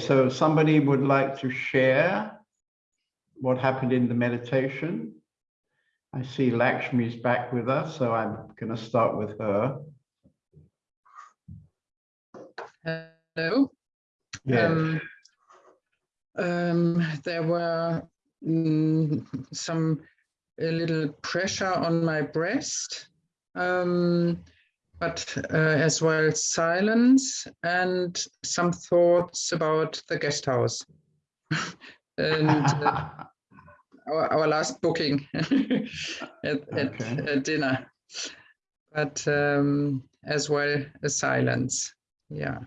so somebody would like to share what happened in the meditation. I see Lakshmi's back with us, so I'm going to start with her. Hello. Yes. Um, um, there were mm, some a little pressure on my breast, um, but uh, as well silence and some thoughts about the guest house and uh, our, our last booking at, at, Okay. at dinner, but um, as well as silence. Yeah.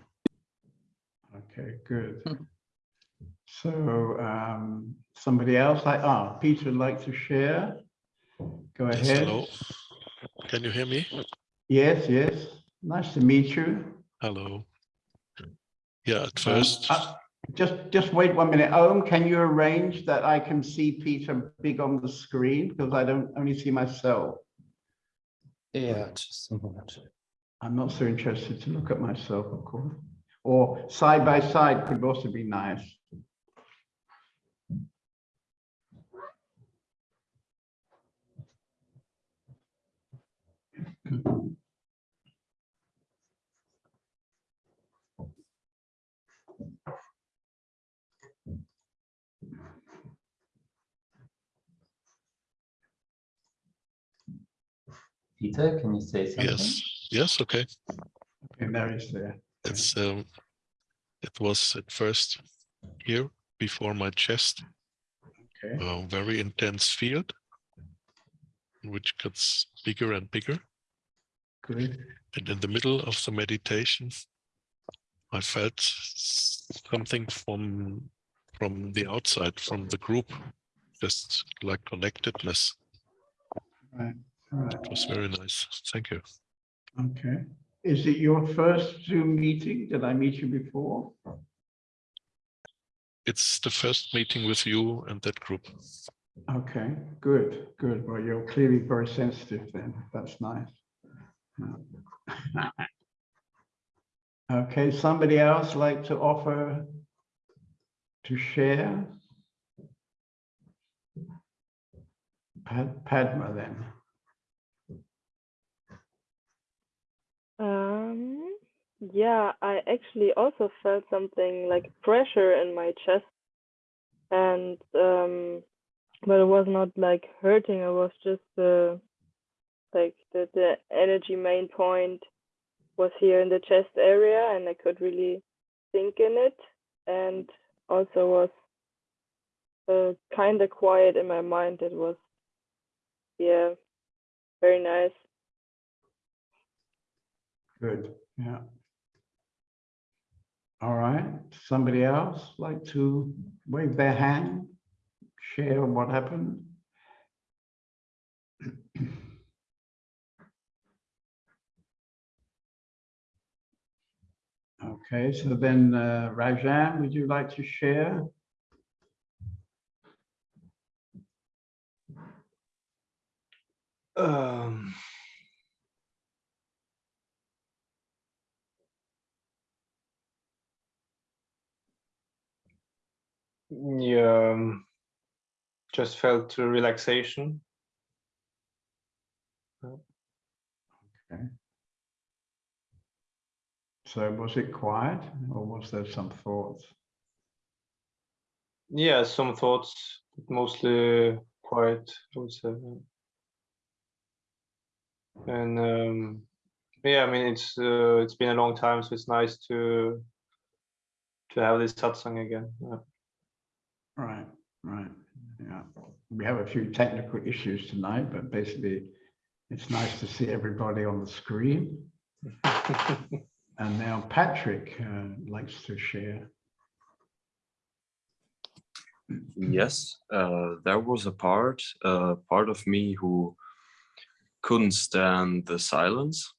Okay, good. Hmm. So um, somebody else, like, ah, Peter would like to share. Go Yes, ahead. hello. Can you hear me? Yes, yes. Nice to meet you. Hello. Yeah, at Um, first, uh, Just, just wait one minute. Om, can you arrange that I can see Peter big on the screen? Because I don't only see myself. Yeah, just a moment. I'm not so interested to look at myself, of course. Or side by side could also be nice. Peter, can you say something? yes, yes, okay. Okay, Mary's there. It's, um, it was at first here before my chest, Okay, a very intense field, which gets bigger and bigger. Good. And in the middle of the meditation, I felt something from from the outside, from the group, just like connectedness. Right, right. It was very nice. Thank you. Okay. Is it your first Zoom meeting? Did I meet you before? It's the first meeting with you and that group. Okay, good, good. Well, you're clearly very sensitive then. That's nice. Yeah. Okay, somebody else like to offer to share? Pad- Padma then. Um, yeah, I actually also felt something like pressure in my chest, and um, but it was not like hurting. It was just uh, like the the energy main point was here in the chest area, and I could really think in it, and also was uh, kind of quiet in my mind. It was, yeah, very nice. Good, yeah. All right, somebody else like to wave their hand, share what happened? Okay, so then uh, Rajan, would you like to share? Um, yeah, um, just felt relaxation. Okay. So was it quiet or was there some thoughts? Yeah, some thoughts, but mostly quiet, I would say. And um, yeah, I mean it's uh, it's been a long time, so it's nice to to have this satsang again. Yeah. Right, right, yeah. We have a few technical issues tonight, but basically it's nice to see everybody on the screen. And now Patrick uh, likes to share. Yes, uh, there was a part, uh, part of me who couldn't stand the silence,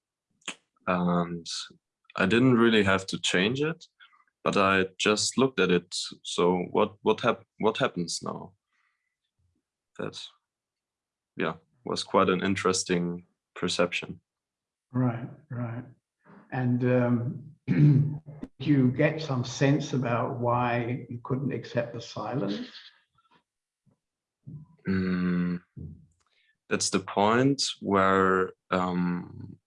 and I didn't really have to change it, but I just looked at it. So what what hap what happens now? That, yeah, was quite an interesting perception. Right, right. And um, you get some sense about why you couldn't accept the silence? Mm, that's the point where um,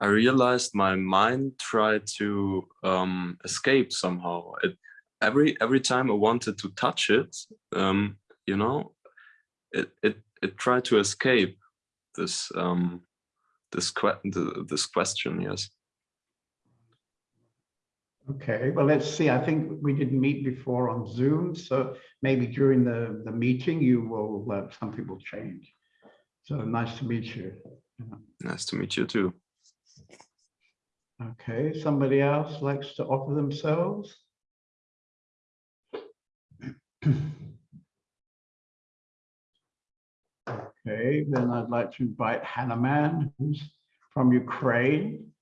I realized my mind tried to um, escape somehow. It, every every time I wanted to touch it, um, you know, it it it tried to escape this um, this que this question. Yes. Okay, well, let's see. I think we didn't meet before on Zoom, so maybe during the, the meeting, you will, uh, something will change. So nice to meet you. Nice to meet you too. Okay, somebody else likes to offer themselves? Okay, then I'd like to invite Hanuman, who's from Ukraine.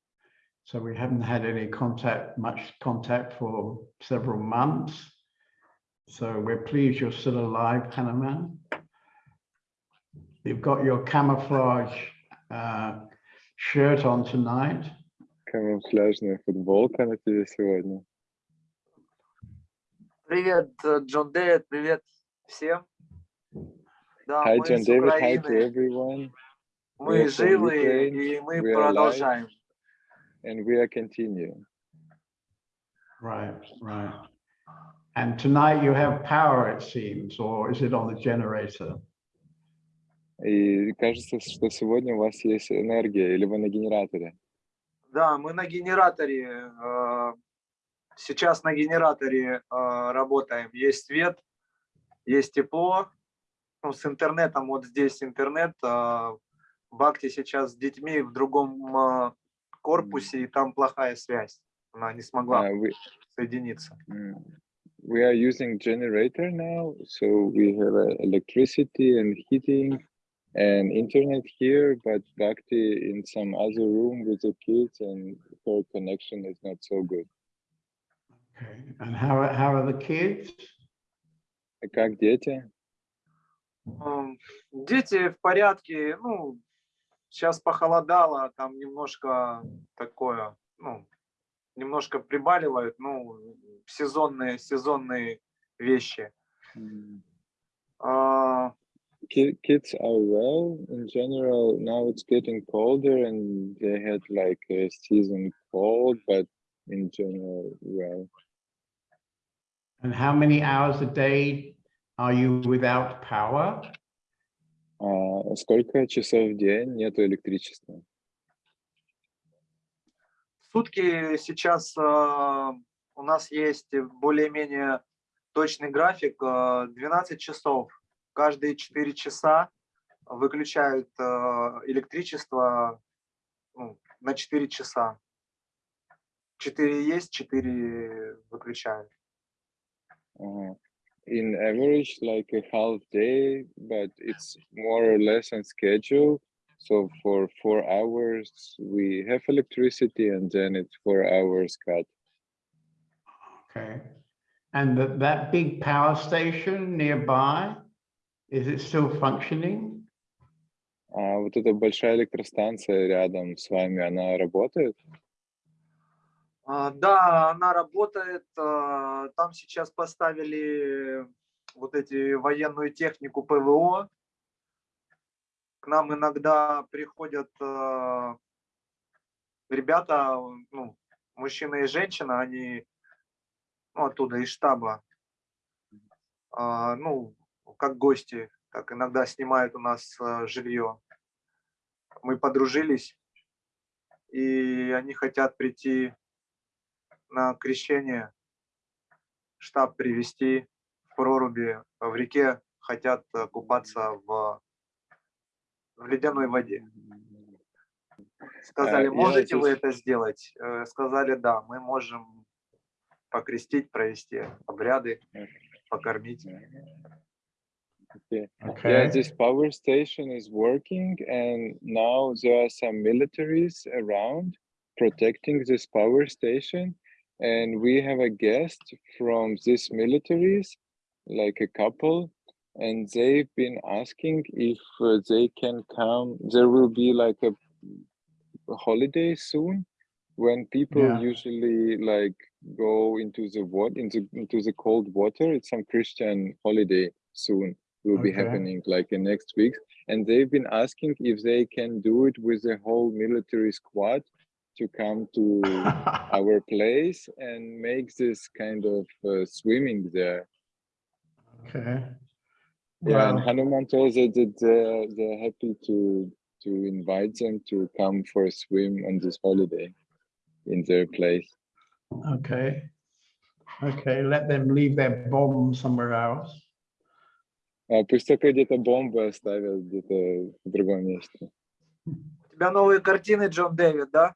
So we haven't had any contact, much contact for several months. So we're pleased you're still alive, Hanuman. You've got your camouflage uh, shirt on tonight. Камуфляжная футболка на тебе сегодня. Привет, э, Джон Дэвид, привет всем. Да, Hi мы John David, hi to everyone. мы живы и мы we are alive. продолжаем. And we are continuing. Right, right. And tonight you have power, it seems, or is it on the generator? И кажется, что сегодня у вас есть энергия, или вы на генераторе. Да, мы на генераторе, э, сейчас на генераторе э, работаем. Есть свет, есть тепло. Ну, с интернетом, вот здесь интернет. э, Бхакти сейчас с детьми в другом э, корпусе, и там плохая связь. Она не смогла Uh, we, соединиться. mm, we are using generator now, so we have uh, electricity and heating and internet here, but Bhakti in some other room with the kids and her connection is not so good. Okay, and how, are- how are the kids? А Как дети? Дети в порядке, ну, сейчас похолодало, там немножко такое, ну, немножко прибаливают, ну, сезонные, сезонные вещи. Mm. А, Ki- kids are well in general. Now it's getting colder and they had like a season cold, but in general, well. And how many hours a day are you without power? А сколько часов в день нету электричества? Сутки сейчас а, у нас есть более-менее точный график, а, 12 часов. Каждые 4 часа выключают а, электричество ну, на 4 часа. 4 есть, 4 выключают. Ага. In average, like a half day, but it's more or less on schedule. So for four hours, we have electricity and then it's four hours cut. Okay. And that, that big power station nearby, is it still functioning? А вот эта большая электростанция рядом с вами, она работает? А, Да, она работает. а, Там сейчас поставили вот эти военную технику ПВО. К нам иногда приходят а, ребята, ну, мужчина и женщина, они ну, оттуда, из штаба, ну, как гости, так иногда снимают у нас жилье. Мы подружились, и они хотят прийти на крещение штаб привести в проруби в реке, хотят э, купаться в, в ледяной воде. Сказали, я можете вы это сделать? Э, Сказали, да, мы можем покрестить, провести обряды, покормить. Okay. Yeah, this power station is working and now there are some militaries around protecting this power station. And we have a guest from these militaries, like a couple, and they've been asking if uh, they can come. There will be like a holiday soon when people Yeah. usually like go into the what into into the cold water. It's some Christian holiday soon will be happening like in next week. And they've been asking if they can do it with the whole military squad to come to our place and make this kind of uh, swimming there. Okay. Yeah, and Well, Hanuman told that that they're, they're happy to to invite them to come for a swim on this holiday in their place. okay. Okay, let them leave their bomb somewhere else. А пусть только где-то бомбы оставят где-то в другом месте. У тебя новые картины, Джон Дэвид, да?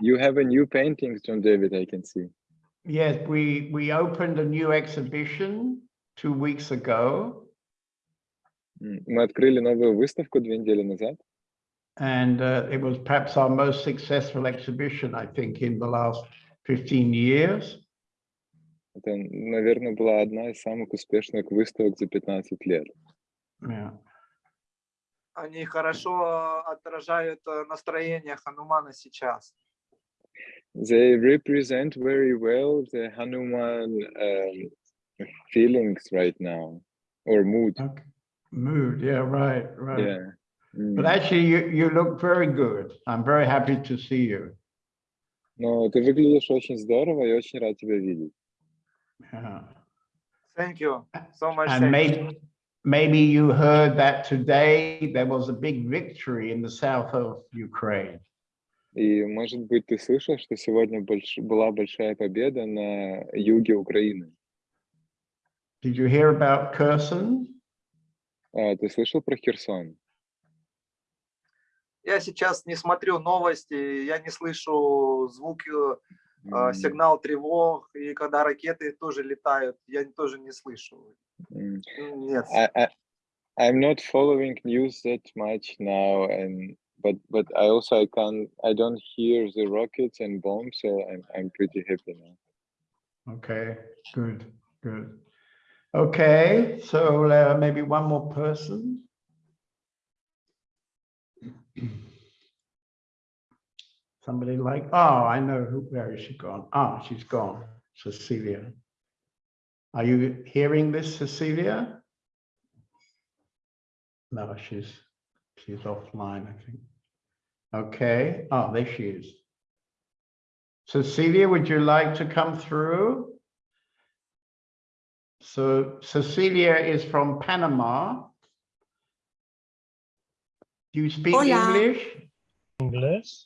You have a new painting, John David, I can see. Yes, we, we opened a new exhibition two weeks ago. Мы открыли новую выставку две недели назад. And uh, it was perhaps our most successful exhibition, I think, in the last 15 years. Это, наверное, была одна из самых успешных выставок за 15 лет. Yeah. Они хорошо отражают э, настроение Ханумана сейчас. They represent very well the Hanuman um, feelings right now, or mood. Okay. Mood, yeah, right, right. Yeah. М. But actually, you, you look very good. I'm very happy to see you. Но ты выглядишь очень здорово и очень рад тебя видеть. Yeah. Thank you so much. And thank you. maybe, maybe you heard that today there was a big victory in the south of Ukraine. И, может быть, ты слышал, что сегодня больш- была большая победа на юге Украины. Did you hear about Kherson? А, ты слышал про Херсон? Я сейчас не смотрю новости, я не слышу звуки, э, М, сигнал тревог, и когда ракеты тоже летают, я тоже не слышу. м. Нет. I, I, I'm not following news that much now, and but but I also I can I don't hear the rockets and bombs, so I'm I'm pretty happy now. Okay, good, good. Okay, so uh, maybe one more person. Somebody like, oh, I know who, where is she gone? Ah, she's gone, Cecilia. Are you hearing this, Cecilia? No, she's, she's offline, I think. Okay, oh, there she is. Cecilia, would you like to come through? So Cecilia is from Panama. Do you speak Hola. English? Inglés,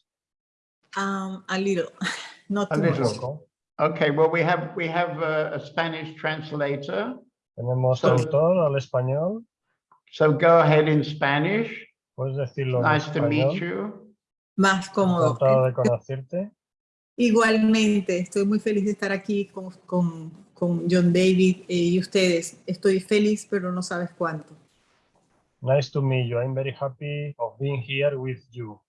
Um, a little, not A too much. little. Okay, well, we have, we have a, a Spanish translator. tenemos So- traductor al español. So go ahead in Spanish. Puedes decirlo en Nice to meet you. Más cómodo. Encantado de conocerte. Igualmente, estoy muy feliz de estar aquí con, con, con John David eh, y ustedes. Estoy feliz, pero no sabes cuánto. Nice to meet you. I'm very happy of being here with you.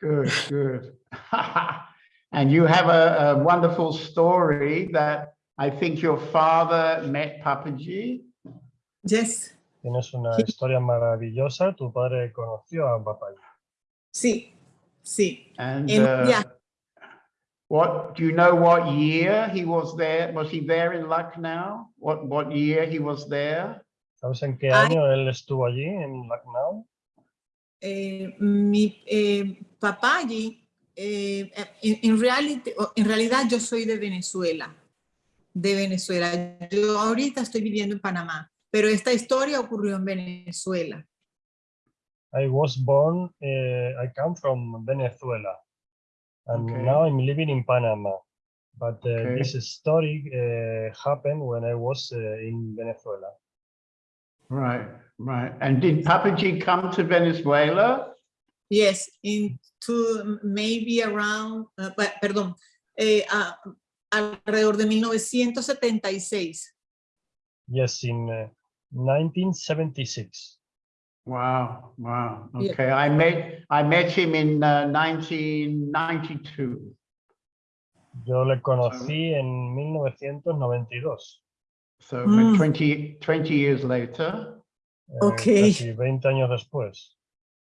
Good, good. And you have a, a wonderful story that I think your father met Papaji. Yes, Tienes una historia maravillosa. Tu padre conoció a papá. sí, sí. And En uh, viaje. what, do you know what year he was there? Was he there in Lucknow? What, what year he was there? ¿Sabes en qué año él estuvo allí, en Lucknow? Eh, mi eh, papá allí, eh, en, en reality- en realidad yo soy de Venezuela, de Venezuela. Yo ahorita estoy viviendo en Panamá, pero esta historia ocurrió en Venezuela. I was born, eh, I come from Venezuela. And Okay. now I'm living in Panama. But uh, Okay. this story uh, happened when I was uh, in Venezuela. Right, right. And did Papaji come to Venezuela? Yes, into maybe around, uh, pe- perdón, eh, a- alrededor de 1976. Yes, in uh, 1976. Wow, wow. Yeah. Okay, I met, I met him in uh, 1992. Yo le conocí en 1992. So Mm. 20, 20 years later. eh, Ok. Casi 20 años después.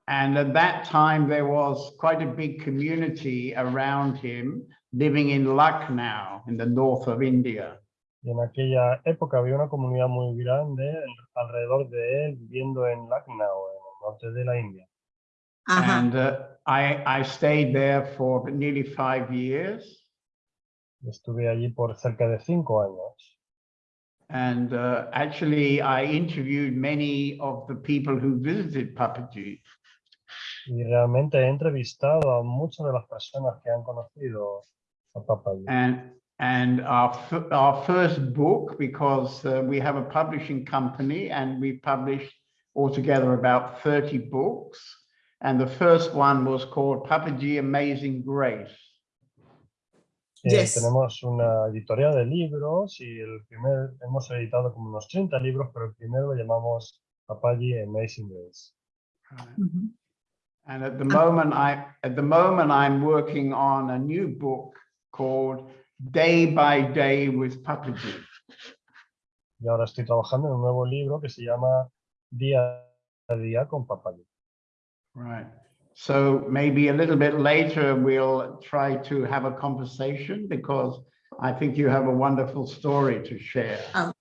and at that time, there was quite a big community around him living in Lucknow in the north of India. Y en aquella época había una comunidad muy grande alrededor de él viviendo en Lucknow, en el norte de la India. Ajá. And uh, I, I stayed there for nearly five years. Estuve allí por cerca de cinco años. And uh, actually, I interviewed many of the people who visited Papaji. Y realmente he entrevistado a muchas de las personas que han conocido a Papaji. And, and our, our first book, because uh, we have a publishing company and we published altogether about 30 books. And the first one was called Papaji Amazing Grace. Eh, Yes. Tenemos una editorial de libros y el primer, hemos editado como unos 30 libros, pero el primero lo llamamos Papaji Amazing Grace. Ujú. And at the moment, I at the moment I'm working on a new book called Day by Day with Papaji. Y ahora estoy trabajando en un nuevo libro que se llama Día a Día con Papaji. Right. So maybe a little bit later we'll try to have a conversation because I think you have a wonderful story to share. Ah.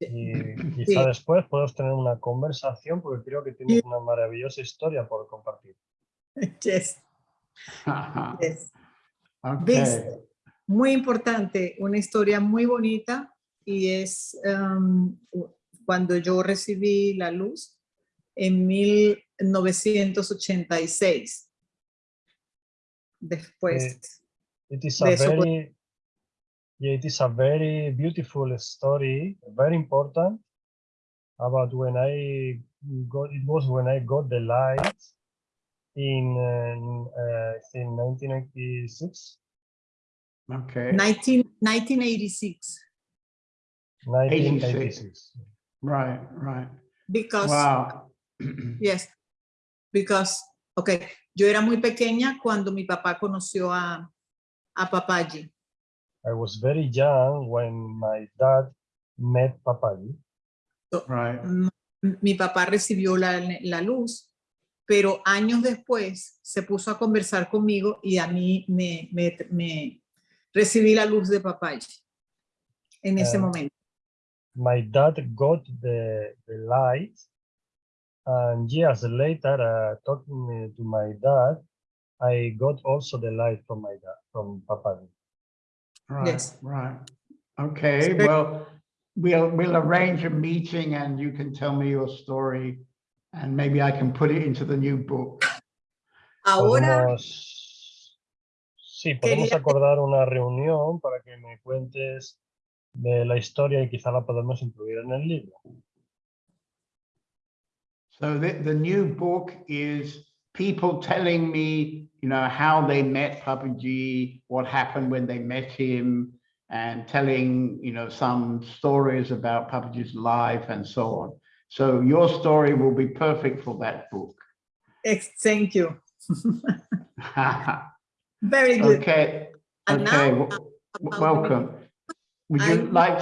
Y quizá después podemos tener una conversación porque creo que tienes una maravillosa historia por compartir. Yes, yes. okay. Muy importante, una historia muy bonita y es um, cuando yo recibí la luz en 1986. Después. It is a de very, yeah, it is a very beautiful story, very important about when I got, it was when I got the light in, uh, I think 1986, Okay. 19, 1986, 1986. Right, right. because, Wow. yes, because, okay, yo era muy pequeña cuando mi papá conoció a, a Papaji. I was very young when my dad met Papaji. Right. Mi papá recibió la, la luz, pero años después se puso a conversar conmigo y a mí me, me, me recibí la luz de Papaji en ese momento. my dad got the, the light and years later uh, talking to my dad i got also the light from my dad from papa Right, Yes. right. Okay, well, we'll, we'll arrange a meeting and you can tell me your story and maybe I can put it into the new book. Ahora, podemos sí podemos Quería- acordar una reunión para que me cuentes de la historia y quizá la podemos incluir en el libro So the, the new book is people telling me, you know, how they met Papaji, what happened when they met him, and telling, you know, some stories about Papaji's life and so on. So your story will be perfect for that book. thank you. Very good. Okay, And okay, now, w- w- about the welcome. Would you I'm- like,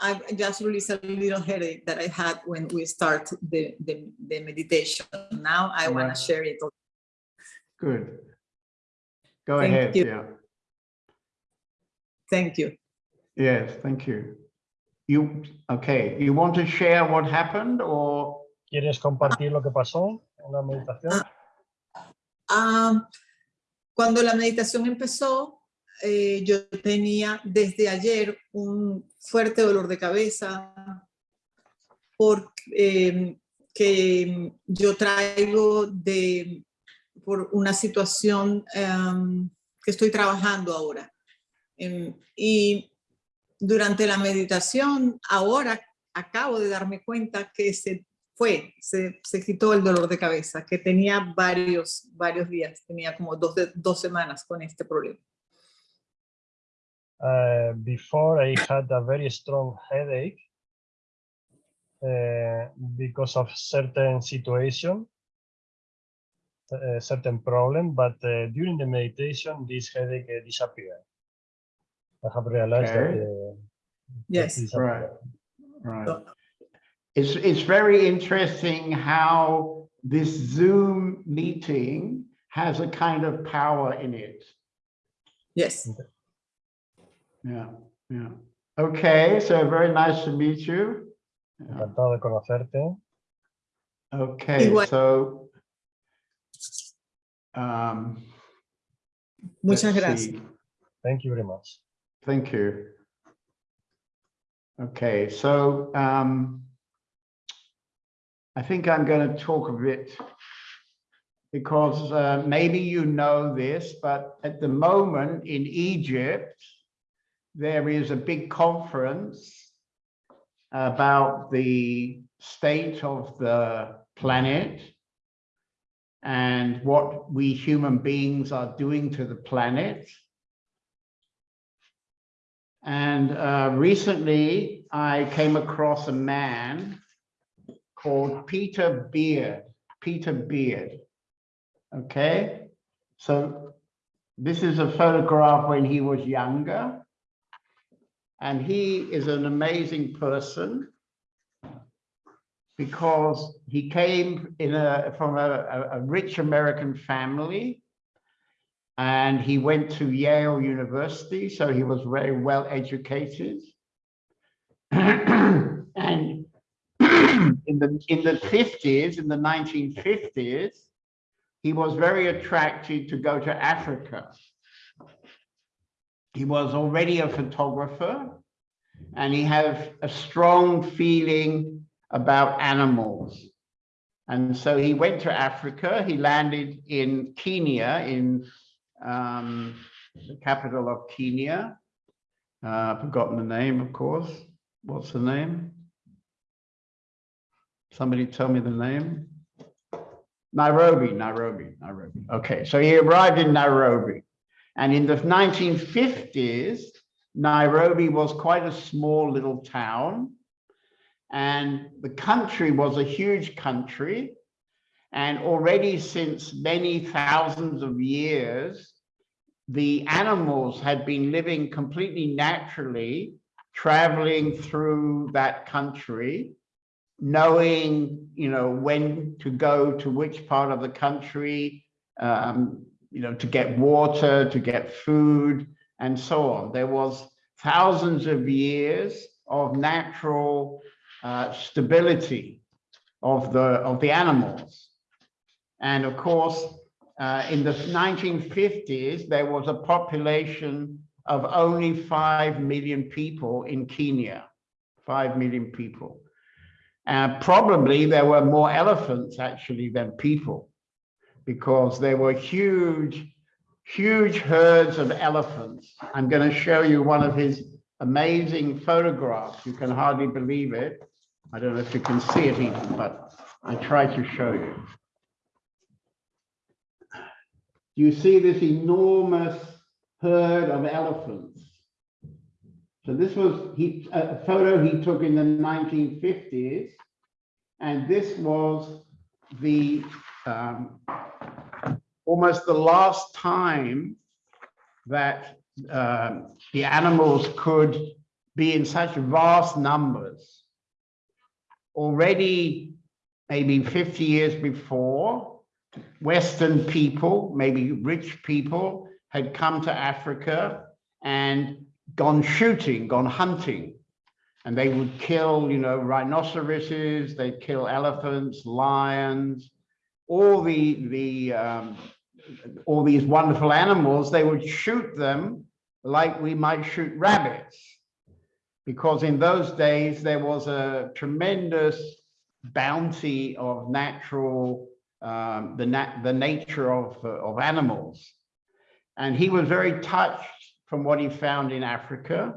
I I just released a little headache that I had when we start the, the, the meditation. Now I want to share it. good. Go Thank ahead, you. yeah. Thank you. Yes, thank you. You, okay, you want to share what happened or? quieres compartir lo que pasó en la meditación Ah, cuando la meditación empezó, eh, yo tenía desde ayer un fuerte dolor de cabeza porque que yo traigo de por una situación em, que estoy trabajando ahora. Em, y durante la meditación, ahora acabo de darme cuenta que se fue, se, se quitó el dolor de cabeza, que tenía varios, varios días, tenía como dos, de- dos semanas con este problema. Uh, before I had a very strong headache uh, because of certain situation, a certain problem, but uh, during the meditation, this headache uh, disappeared. I have realized Okay. that. Uh, Yes. disappeared. Right. So, It's, it's very interesting how this Zoom meeting has a kind of power in it. Yes. Yeah, yeah. Okay, so very nice to meet you. Encantado de conocerte. Okay, Igual. so. um, Muchas let's gracias. see. Thank you very much. Thank you. Okay, so um, I think I'm going to talk a bit because uh, maybe you know this, but at the moment in Egypt, there is a big conference about the state of the planet and what we human beings are doing to the planet. And uh, recently I came across a man called Peter Beard, Peter Beard. Okay, so this is a photograph when he was younger. And he is an amazing person because he came in a, from a, a- rich American family and he went to Yale University, so he was very well educated. and in the in the 50s, in the 1950s, he was very attracted to go to Africa. He was already a photographer and he had a strong feeling about animals. And so he went to Africa. He landed in Kenya, in um, the capital of Kenya. Uh, I've forgotten the name, of course. What's the name? Somebody tell me the name. Nairobi, Nairobi, Nairobi. Okay, so he arrived in Nairobi. And in the 1950s, Nairobi was quite a small little town. And the country was a huge country. And already since many thousands of years, the animals had been living completely naturally, traveling through that country, knowing, you know, when to go to which part of the country, um, you know, to get water, to get food, and so on. There was thousands of years of natural uh, stability of the of the animals. And of course, uh, in the 1950s, there was a population of only 5 million people in Kenya, 5 million people. And probably there were more elephants actually than people because there were huge, huge herds of elephants. I'm going to show you one of his amazing photographs. You can hardly believe it. I don't know if you can see it even, but I try to show you. You see this enormous herd of elephants. So this was he, a photo he took in the 1950s. And this was the um, almost the last time that um, the animals could be in such vast numbers. Already, maybe 50 years before, Western people, maybe rich people, had come to Africa and gone shooting, gone hunting. And they would kill, you know, rhinoceroses, they'd kill elephants, lions, all the, the, um, all these wonderful animals, they would shoot them like we might shoot rabbits. Because in those days, there was a tremendous bounty of natural, um, the, nat the nature of, uh, of animals. And he was very touched from what he found in Africa.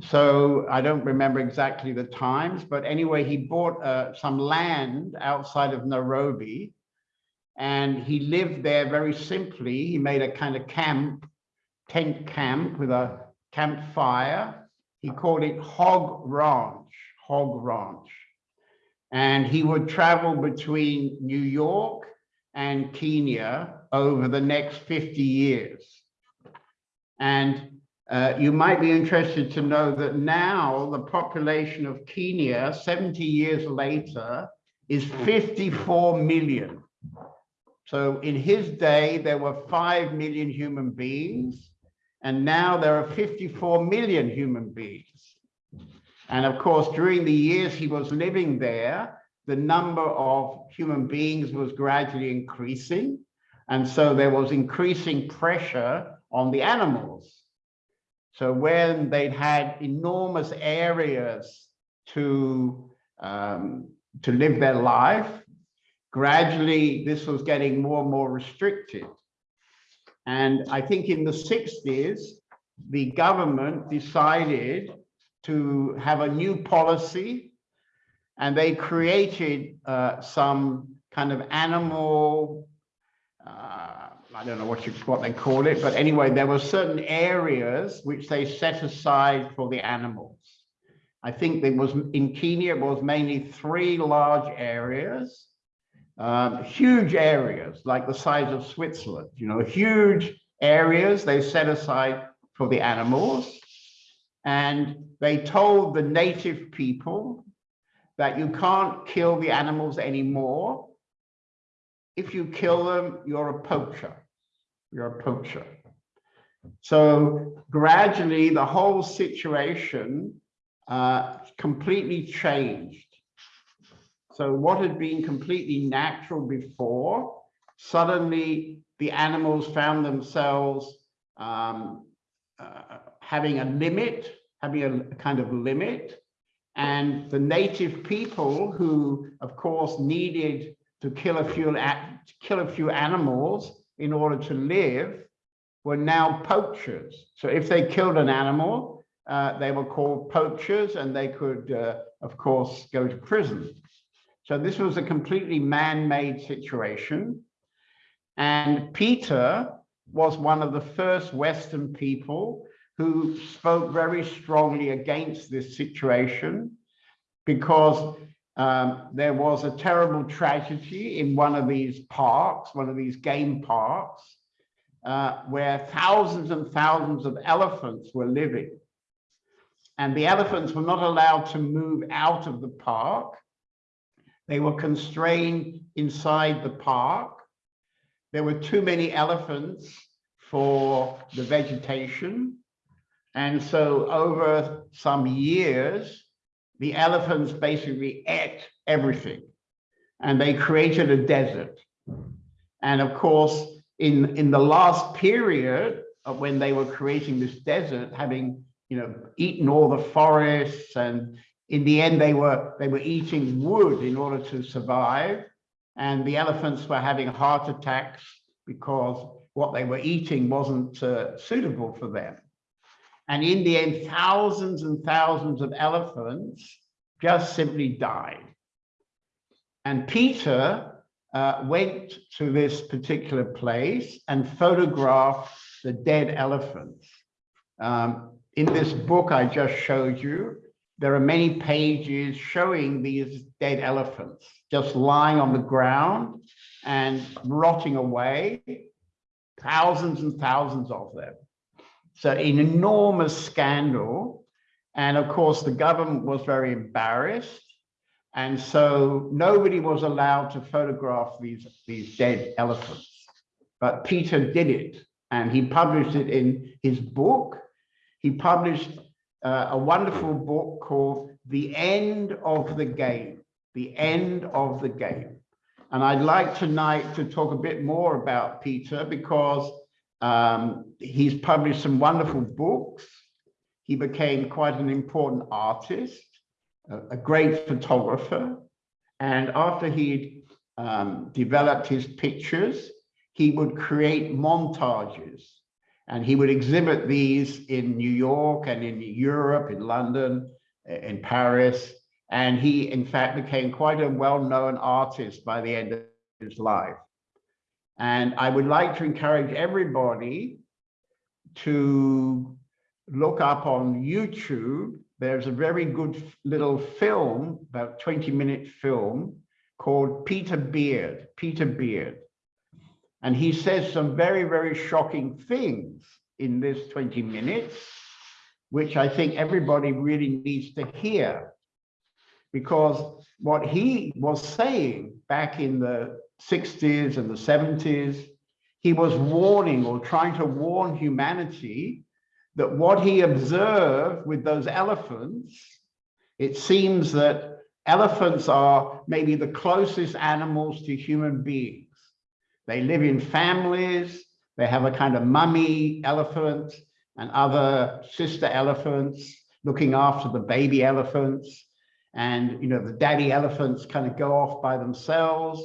So I don't remember exactly the times, but anyway, he bought uh, some land outside of Nairobi and he lived there very simply. He made a kind of camp, tent camp with a campfire. He called it Hog Ranch, Hog Ranch. And he would travel between New York and Kenya over the next 50 years. And uh, you might be interested to know that now the population of Kenya, 70 years later, is 54 million. So in his day, there were 5 million human beings, and now there are 54 million human beings. And of course, during the years he was living there, the number of human beings was gradually increasing. And so there was increasing pressure on the animals. So when they'd had enormous areas to, um, to live their life, gradually this was getting more and more restricted. And I think in the 60s, the government decided to have a new policy and they created uh, some kind of animal, uh, I don't know what you what they call it, but anyway, there were certain areas which they set aside for the animals. I think there was in Kenya, it was mainly three large areas, um, huge areas like the size of Switzerland, you know, huge areas they set aside for the animals. And they told the native people that you can't kill the animals anymore. If you kill them, you're a poacher. You're a poacher. So gradually, the whole situation uh, completely changed. So what had been completely natural before, suddenly the animals found themselves um, uh, having a limit, having a, a kind of limit. And the native people who, of course, needed to kill a few, kill a few animals in order to live were now poachers. So if they killed an animal, uh, they were called poachers and they could, uh, of course, go to prison. So this was a completely man-made situation. And Peter was one of the first Western people who spoke very strongly against this situation because um, there was a terrible tragedy in one of these parks, one of these game parks, uh, where thousands and thousands of elephants were living. And the elephants were not allowed to move out of the park. They were constrained inside the park. There were too many elephants for the vegetation. And so over some years, the elephants basically ate everything and they created a desert. And of course, in, in the last period of when they were creating this desert, having you know eaten all the forests and in the end they were they were eating wood in order to survive and the elephants were having heart attacks because what they were eating wasn't uh, suitable for them and in the end, thousands and thousands of elephants just simply died. And Peter uh, went to this particular place and photographed the dead elephants. Um, in this book I just showed you, there are many pages showing these dead elephants just lying on the ground and rotting away, thousands and thousands of them. So an enormous scandal. And of course, the government was very embarrassed. And so nobody was allowed to photograph these, these dead elephants. But Peter did it and he published it in his book. He published uh, a wonderful book called The End of the Game, The End of the Game. And I'd like tonight to talk a bit more about Peter because um, he's published some wonderful books. He became quite an important artist, a, a great photographer. And after he'd um, developed his pictures, he would create montages and he would exhibit these in New York and in Europe, in London, in Paris. And he, in fact, became quite a well-known artist by the end of his life. And I would like to encourage everybody to look up on YouTube. There's a very good little film, about 20 minute film called Peter Beard, Peter Beard. And he says some very, very shocking things in this 20 minutes, which I think everybody really needs to hear. because what he was saying back in the 60s and the 70s, he was warning or trying to warn humanity that what he observed with those elephants, it seems that elephants are maybe the closest animals to human beings. They live in families, they have a kind of mummy elephant and other sister elephants looking after the baby elephants. And, you know, the daddy elephants kind of go off by themselves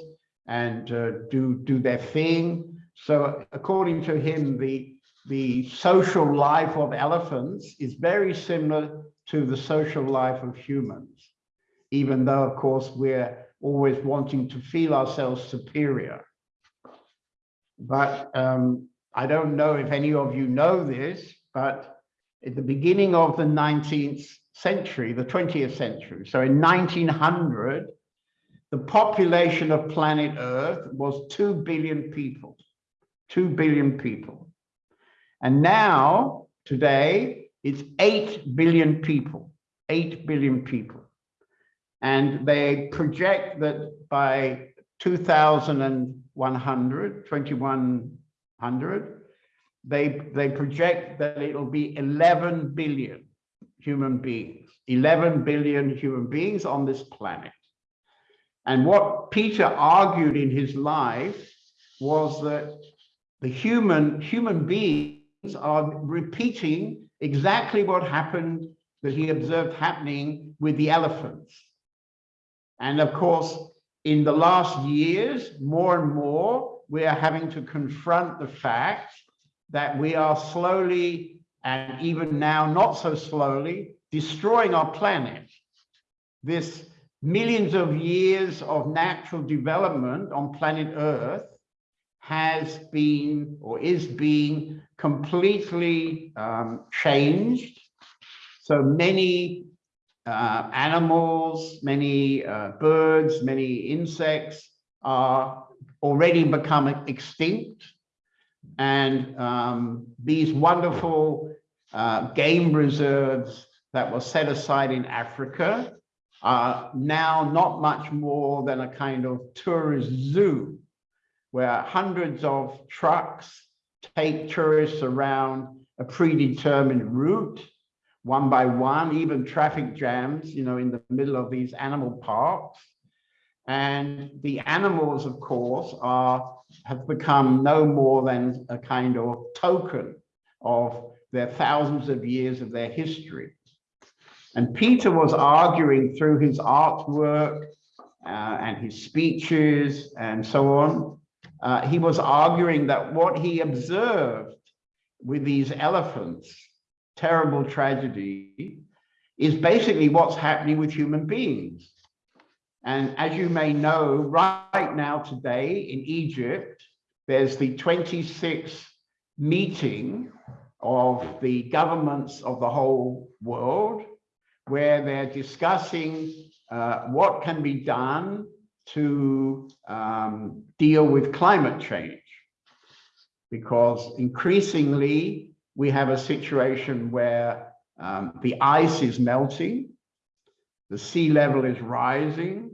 and uh, do, do their thing. So according to him, the, the social life of elephants is very similar to the social life of humans, even though, of course, we're always wanting to feel ourselves superior. But um, I don't know if any of you know this, but at the beginning of the 19th century, the 20th century, so in 1900, the population of planet Earth was 2 billion people, 2 billion people. And now, today, it's 8 billion people, 8 billion people. And they project that by 2100, 2100, they, they project that it'll be 11 billion human beings, 11 billion human beings on this planet. And what Peter argued in his life was that the human, human beings are repeating exactly what happened that he observed happening with the elephants. And of course, in the last years, more and more, we are having to confront the fact that we are slowly, and even now not so slowly, destroying our planet. This millions of years of natural development on planet Earth has been or is being completely um, changed. So many uh, animals, many uh, birds, many insects are already become extinct. And um, these wonderful uh, game reserves that were set aside in Africa are now not much more than a kind of tourist zoo where hundreds of trucks take tourists around a predetermined route one by one, even traffic jams, you know, in the middle of these animal parks. And the animals, of course, are have become no more than a kind of token of their thousands of years of their history. And Peter was arguing through his artwork uh, and his speeches and so on. Uh, he was arguing that what he observed with these elephants terrible tragedy is basically what's happening with human beings. And as you may know, right now today in Egypt, there's the 26th meeting of the governments of the whole world, where they're discussing uh, what can be done to um, deal with climate change. Because increasingly, we have a situation where um, the ice is melting, the sea level is rising,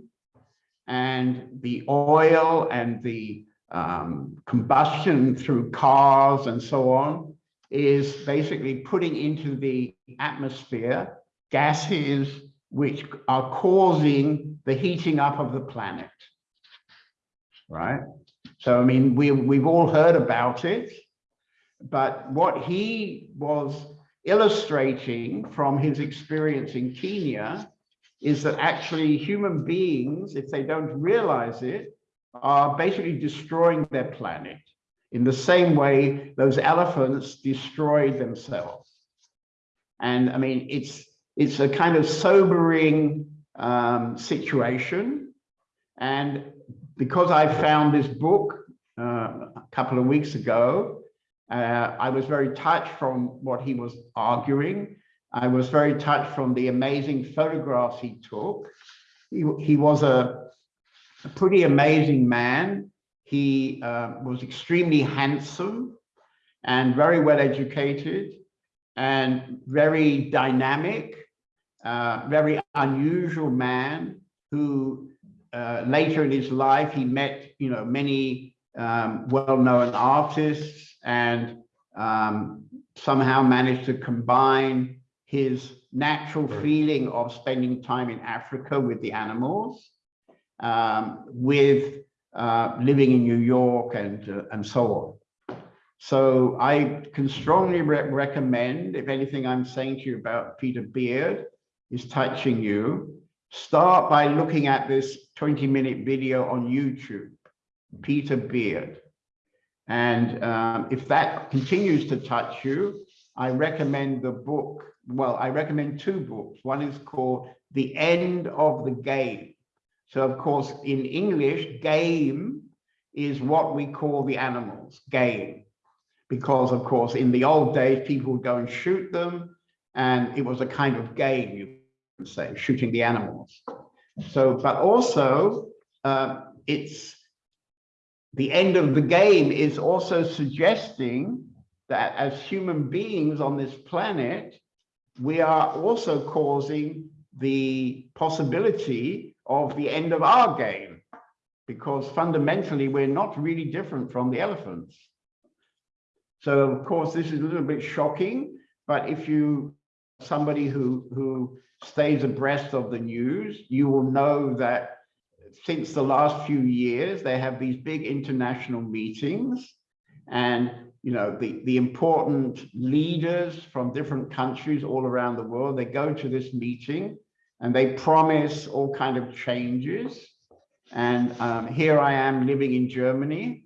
and the oil and the um, combustion through cars and so on is basically putting into the atmosphere gases which are causing the heating up of the planet, right? So, I mean, we, we've all heard about it. But what he was illustrating from his experience in Kenya is that actually human beings, if they don't realize it, are basically destroying their planet in the same way those elephants destroyed themselves. And I mean, it's it's a kind of sobering um, situation. And because I found this book uh, a couple of weeks ago, uh, I was very touched from what he was arguing. I was very touched from the amazing photographs he took. He, he was a, a pretty amazing man. He uh, was extremely handsome and very well educated and very dynamic. Uh, very unusual man who uh, later in his life, he met, you know, many um, well-known artists and um, somehow managed to combine his natural feeling of spending time in Africa with the animals, um, with uh, living in New York and, uh, and so on. So I can strongly re recommend, if anything I'm saying to you about Peter Beard is touching you, start by looking at this 20 minute video on YouTube, Peter Beard. And um, if that continues to touch you, I recommend the book. Well, I recommend two books. One is called The End of the Game. So of course, in English, game is what we call the animals, game. Because of course, in the old days, people would go and shoot them. And it was a kind of game, you say, shooting the animals. So, but also uh, it's the end of the game is also suggesting that as human beings on this planet, we are also causing the possibility of the end of our game, because fundamentally we're not really different from the elephants. So of course, this is a little bit shocking, but if you, somebody who, who stays abreast of the news, you will know that since the last few years, they have these big international meetings. And you know the the important leaders from different countries all around the world they go to this meeting and they promise all kind of changes. And um, here i am living in germany.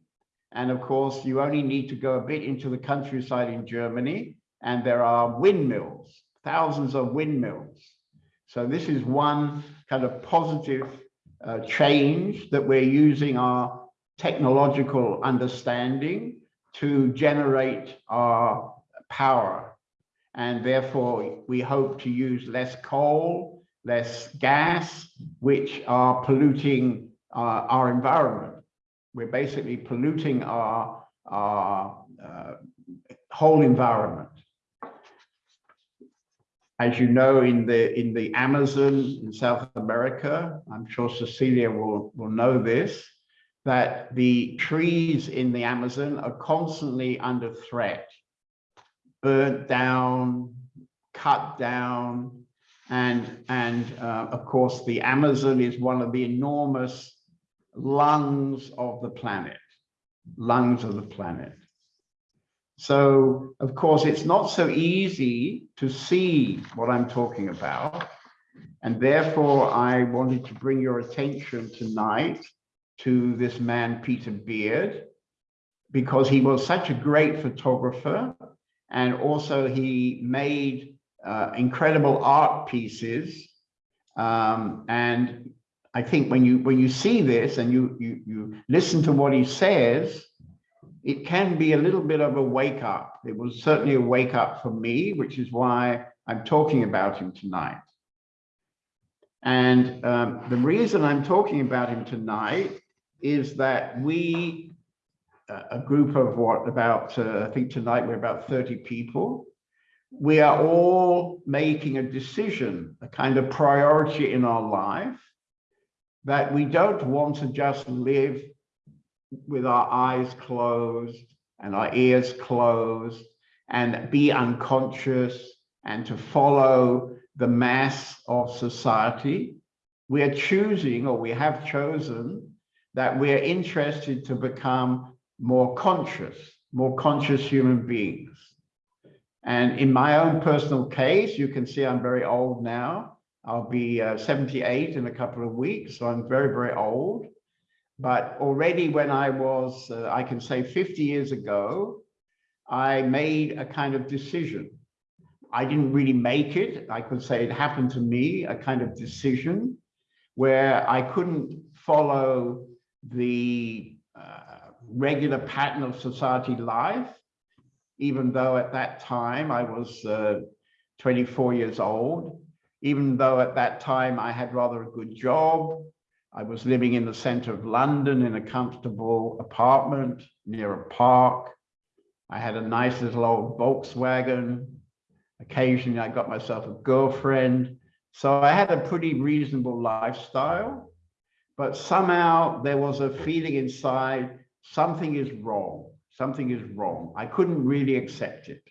And of course you only need to go a bit into the countryside in germany and there are windmills thousands of windmills so this is one kind of positive uh, change that we're using our technological understanding to generate our power. And therefore, we hope to use less coal, less gas, which are polluting uh, our environment. We're basically polluting our, our uh, whole environment. As you know, in the in the Amazon in South America, I'm sure Cecilia will, will know this, that the trees in the Amazon are constantly under threat, burnt down, cut down, and, and uh, of course, the Amazon is one of the enormous lungs of the planet, lungs of the planet. So, of course, it's not so easy to see what I'm talking about. And therefore, I wanted to bring your attention tonight to this man, Peter Beard, because he was such a great photographer. And also he made uh, incredible art pieces. Um, and I think when you when you see this and you, you, you listen to what he says, it can be a little bit of a wake up. It was certainly a wake up for me, which is why I'm talking about him tonight. And um, the reason I'm talking about him tonight is that we, uh, a group of what, about, uh, I think tonight we're about 30 people, we are all making a decision, a kind of priority in our life, that we don't want to just live with our eyes closed and our ears closed and be unconscious and to follow the mass of society. We are choosing, or we have chosen, that we're interested to become more conscious, more conscious human beings. And in my own personal case, you can see I'm very old now. I'll be uh, 78 in a couple of weeks, so I'm very, very old. But already when I was, uh, I can say 50 years ago, I made a kind of decision. I didn't really make it. I could say it happened to me, a kind of decision where I couldn't follow the uh, regular pattern of society life, even though at that time I was uh, 24 years old, even though at that time I had rather a good job. I was living in the center of London in a comfortable apartment near a park. I had a nice little old Volkswagen. Occasionally I got myself a girlfriend. So I had a pretty reasonable lifestyle, but somehow there was a feeling inside, something is wrong, something is wrong. I couldn't really accept it.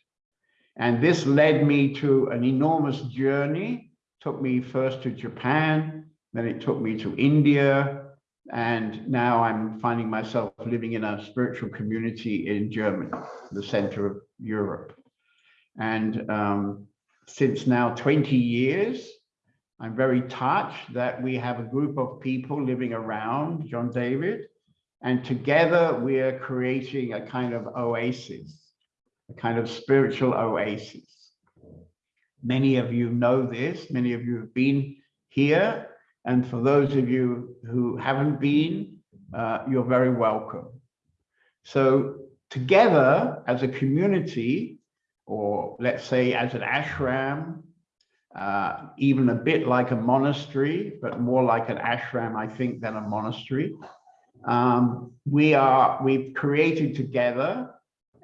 And this led me to an enormous journey, took me first to Japan, then it took me to India, and now I'm finding myself living in a spiritual community in Germany, the center of Europe. And um, since now 20 years, I'm very touched that we have a group of people living around John David, and together we are creating a kind of oasis, a kind of spiritual oasis. Many of you know this, many of you have been here, and for those of you who haven't been, uh, you're very welcome. So together as a community, or let's say as an ashram, uh, even a bit like a monastery, but more like an ashram, I think, than a monastery. Um, we are, we've created together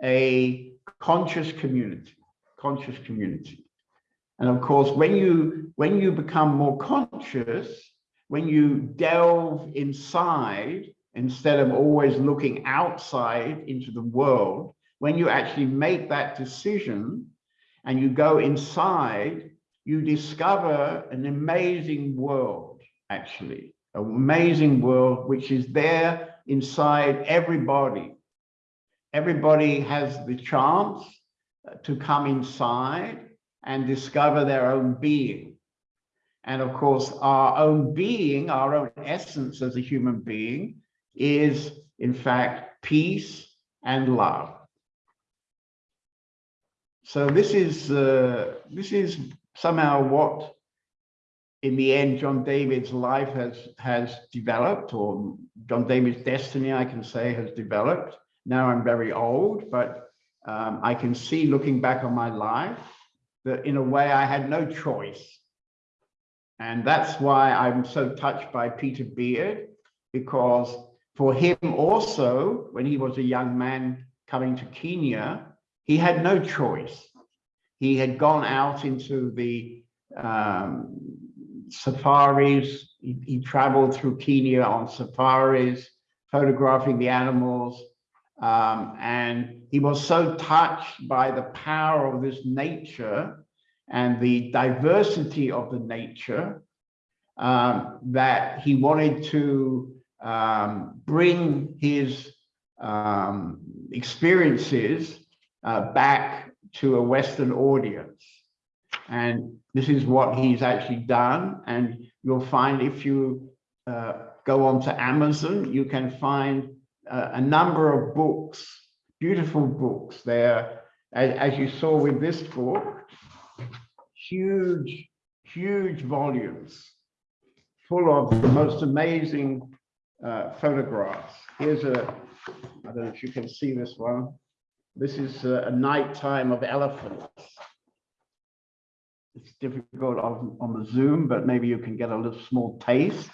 a conscious community, conscious community. And of course, when you, when you become more conscious, when you delve inside, instead of always looking outside into the world, when you actually make that decision and you go inside, you discover an amazing world, actually, an amazing world which is there inside everybody. Everybody has the chance to come inside and discover their own being. And of course, our own being, our own essence as a human being is in fact peace and love. So this is uh, this is somehow what in the end John David's life has has developed or John David's destiny I can say has developed. Now I'm very old, but um, I can see looking back on my life that in a way I had no choice. And that's why I'm so touched by Peter Beard, because for him also, when he was a young man coming to Kenya, he had no choice. He had gone out into the um, safaris. He, he traveled through Kenya on safaris, photographing the animals. Um, and he was so touched by the power of this nature and the diversity of the nature um, that he wanted to um, bring his um, experiences uh, back to a Western audience. And this is what he's actually done. And you'll find if you uh, go on to Amazon, you can find uh, a number of books, beautiful books there. As, as you saw with this book, huge, huge volumes full of the most amazing uh, photographs. Here's a, I don't know if you can see this one. This is a, a nighttime of elephants. It's difficult on, on the Zoom, but maybe you can get a little small taste.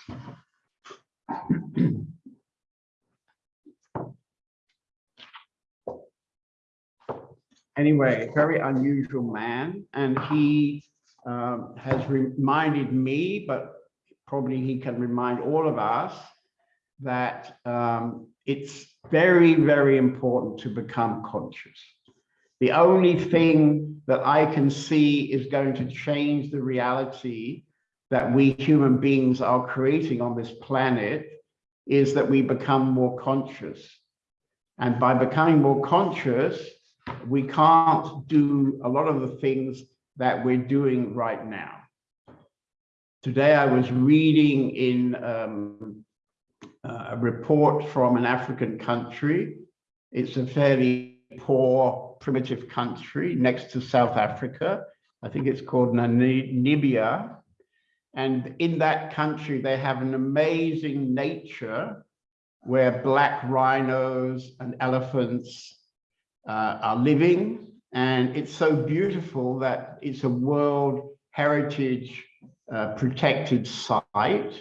anyway, very unusual man, and he um, has reminded me, but probably he can remind all of us that um, it's very, very important to become conscious. The only thing that I can see is going to change the reality that we human beings are creating on this planet is that we become more conscious. And by becoming more conscious, we can't do a lot of the things that we're doing right now. Today I was reading in um, a report from an African country. It's a fairly poor, primitive country next to South Africa. I think it's called Namibia. And in that country, they have an amazing nature where black rhinos and elephants uh, are living. And it's so beautiful that it's a World Heritage uh, protected site.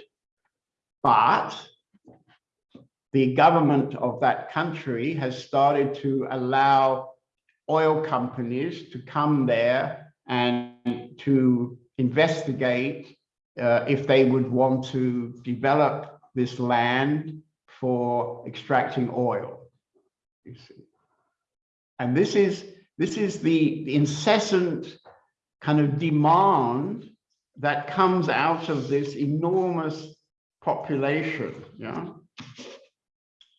But the government of that country has started to allow oil companies to come there and to investigate uh, if they would want to develop this land for extracting oil. You see. And this is this is the, incessant kind of demand that comes out of this enormous population. Yeah.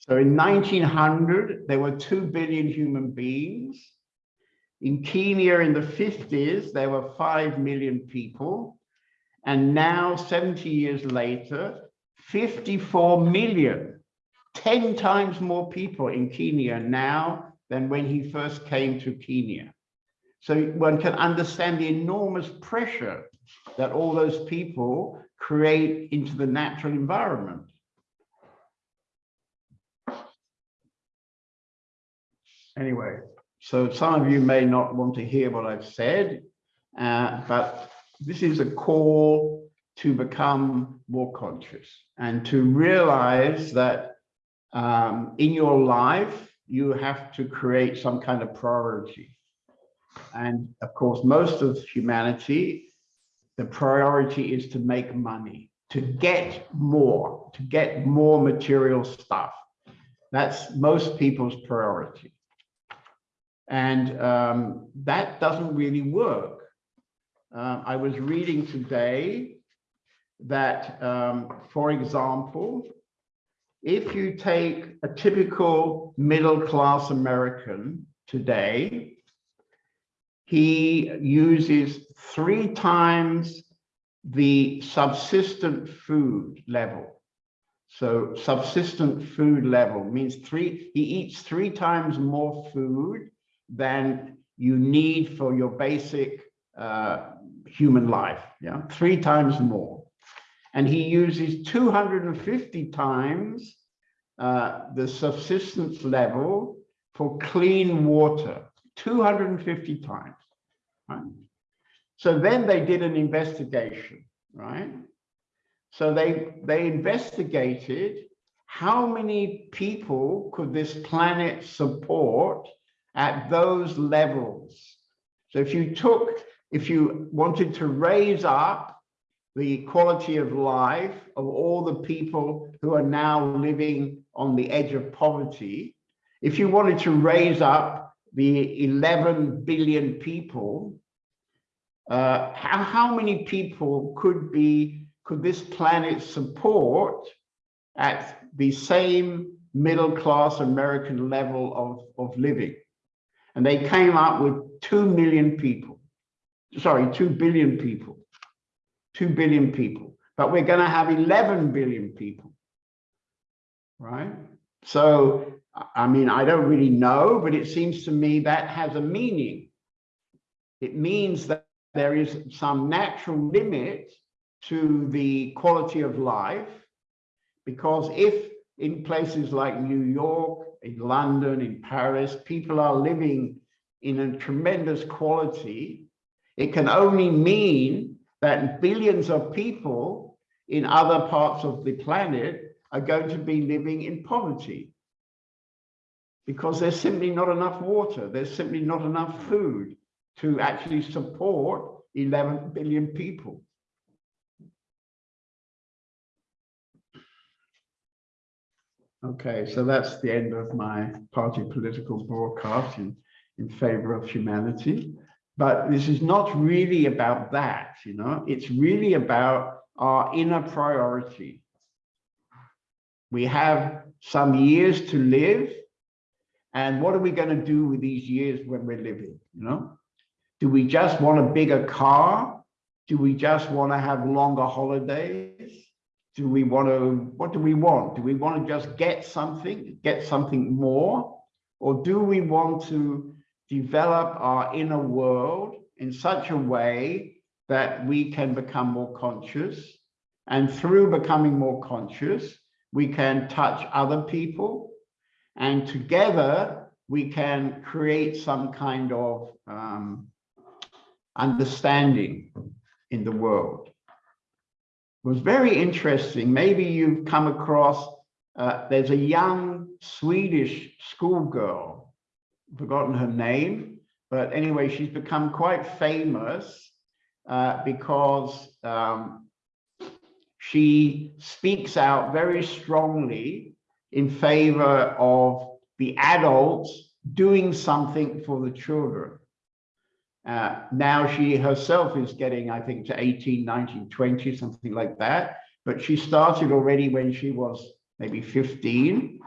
So in 1900, there were 2 billion human beings. In Kenya in the 50s, there were 5 million people. And now, 70 years later, 54 million, 10 times more people in Kenya now than when he first came to Kenya. So one can understand the enormous pressure that all those people create into the natural environment. Anyway, so some of you may not want to hear what I've said, uh, but this is a call to become more conscious and to realize that um, in your life, you have to create some kind of priority. And of course, most of humanity, the priority is to make money, to get more, to get more material stuff. That's most people's priority. And um, that doesn't really work. Uh, I was reading today that, um, for example, if you take a typical middle-class American today, he uses three times the subsistent food level. So subsistent food level means three, he eats three times more food than you need for your basic uh, human life, yeah, three times more. And he uses 250 times uh, the subsistence level for clean water, 250 times, right? So then they did an investigation, right? So they, they investigated how many people could this planet support at those levels. So if you took, if you wanted to raise up the quality of life of all the people who are now living on the edge of poverty, if you wanted to raise up the 11 billion people, uh, how, how many people could be, could this planet support at the same middle class American level of, of living? And they came up with 2 million people, sorry, 2 billion people. 2 billion people, but we're going to have 11 billion people, right? So, I mean, I don't really know, but it seems to me that has a meaning. It means that there is some natural limit to the quality of life, because if in places like New York, in London, in Paris, people are living in a tremendous quality, it can only mean that billions of people in other parts of the planet are going to be living in poverty because there's simply not enough water, there's simply not enough food to actually support 11 billion people. Okay, so that's the end of my party political broadcast in, in favor of humanity. But this is not really about that, you know, it's really about our inner priority. We have some years to live. And what are we going to do with these years when we're living, you know? Do we just want a bigger car? Do we just want to have longer holidays? Do we want to, what do we want? Do we want to just get something, get something more? Or do we want to develop our inner world in such a way that we can become more conscious. And through becoming more conscious, we can touch other people. And together, we can create some kind of um, understanding in the world. It was very interesting. Maybe you've come across, uh, there's a young Swedish schoolgirl forgotten her name, but anyway, she's become quite famous uh, because um, she speaks out very strongly in favor of the adults doing something for the children. Uh, now she herself is getting, I think, to 18, 19, 20, something like that. But she started already when she was maybe 15.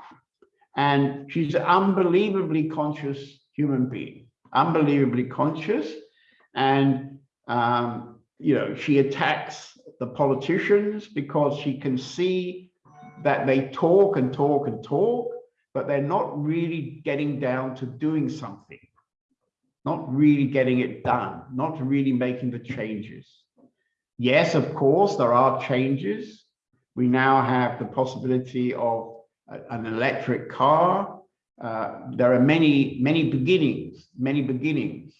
And she's an unbelievably conscious human being, unbelievably conscious. And, um, you know, she attacks the politicians because she can see that they talk and talk and talk, but they're not really getting down to doing something not really getting it done, not really making the changes. Yes, of course, there are changes. We now have the possibility of an electric car. Uh, there are many, many beginnings, many beginnings.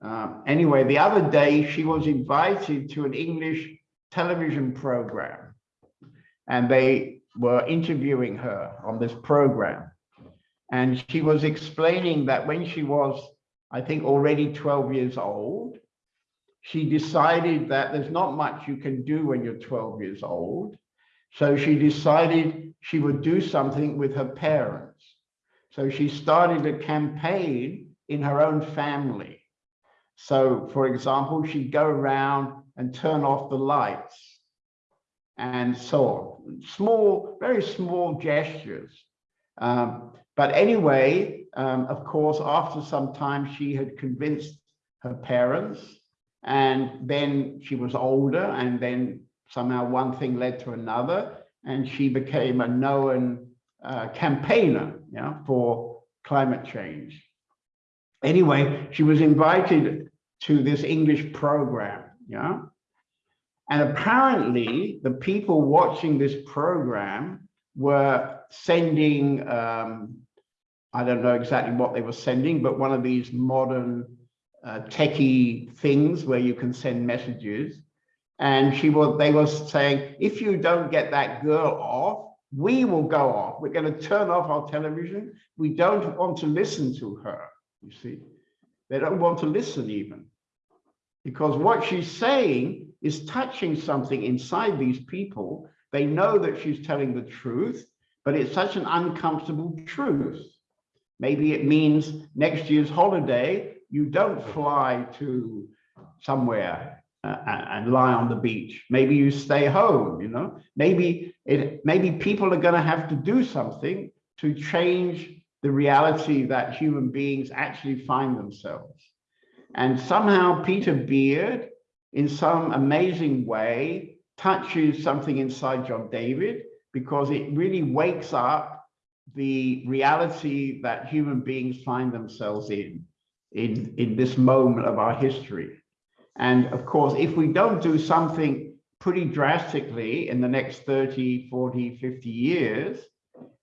Uh, anyway, the other day she was invited to an English television program and they were interviewing her on this program. And she was explaining that when she was I think already 12 years old. She decided that there's not much you can do when you're 12 years old. So she decided she would do something with her parents. So she started a campaign in her own family. So for example, she'd go around and turn off the lights and so on. Small, very small gestures. Um, but anyway, um, of course, after some time, she had convinced her parents and then she was older and then somehow one thing led to another and she became a known uh, campaigner yeah, for climate change. Anyway, she was invited to this English program, yeah. And apparently the people watching this program were sending, um, I don't know exactly what they were sending, but one of these modern uh, techie things where you can send messages. And she was, they were saying, if you don't get that girl off, we will go off. We're going to turn off our television. We don't want to listen to her. You see, they don't want to listen even because what she's saying is touching something inside these people. They know that she's telling the truth, but it's such an uncomfortable truth. Maybe it means next year's holiday, you don't fly to somewhere uh, and lie on the beach. Maybe you stay home, you know, maybe it, maybe people are going to have to do something to change the reality that human beings actually find themselves. And somehow Peter Beard, in some amazing way, touches something inside John David because it really wakes up the reality that human beings find themselves in, in, in this moment of our history. And of course, if we don't do something pretty drastically in the next 30, 40, 50 years,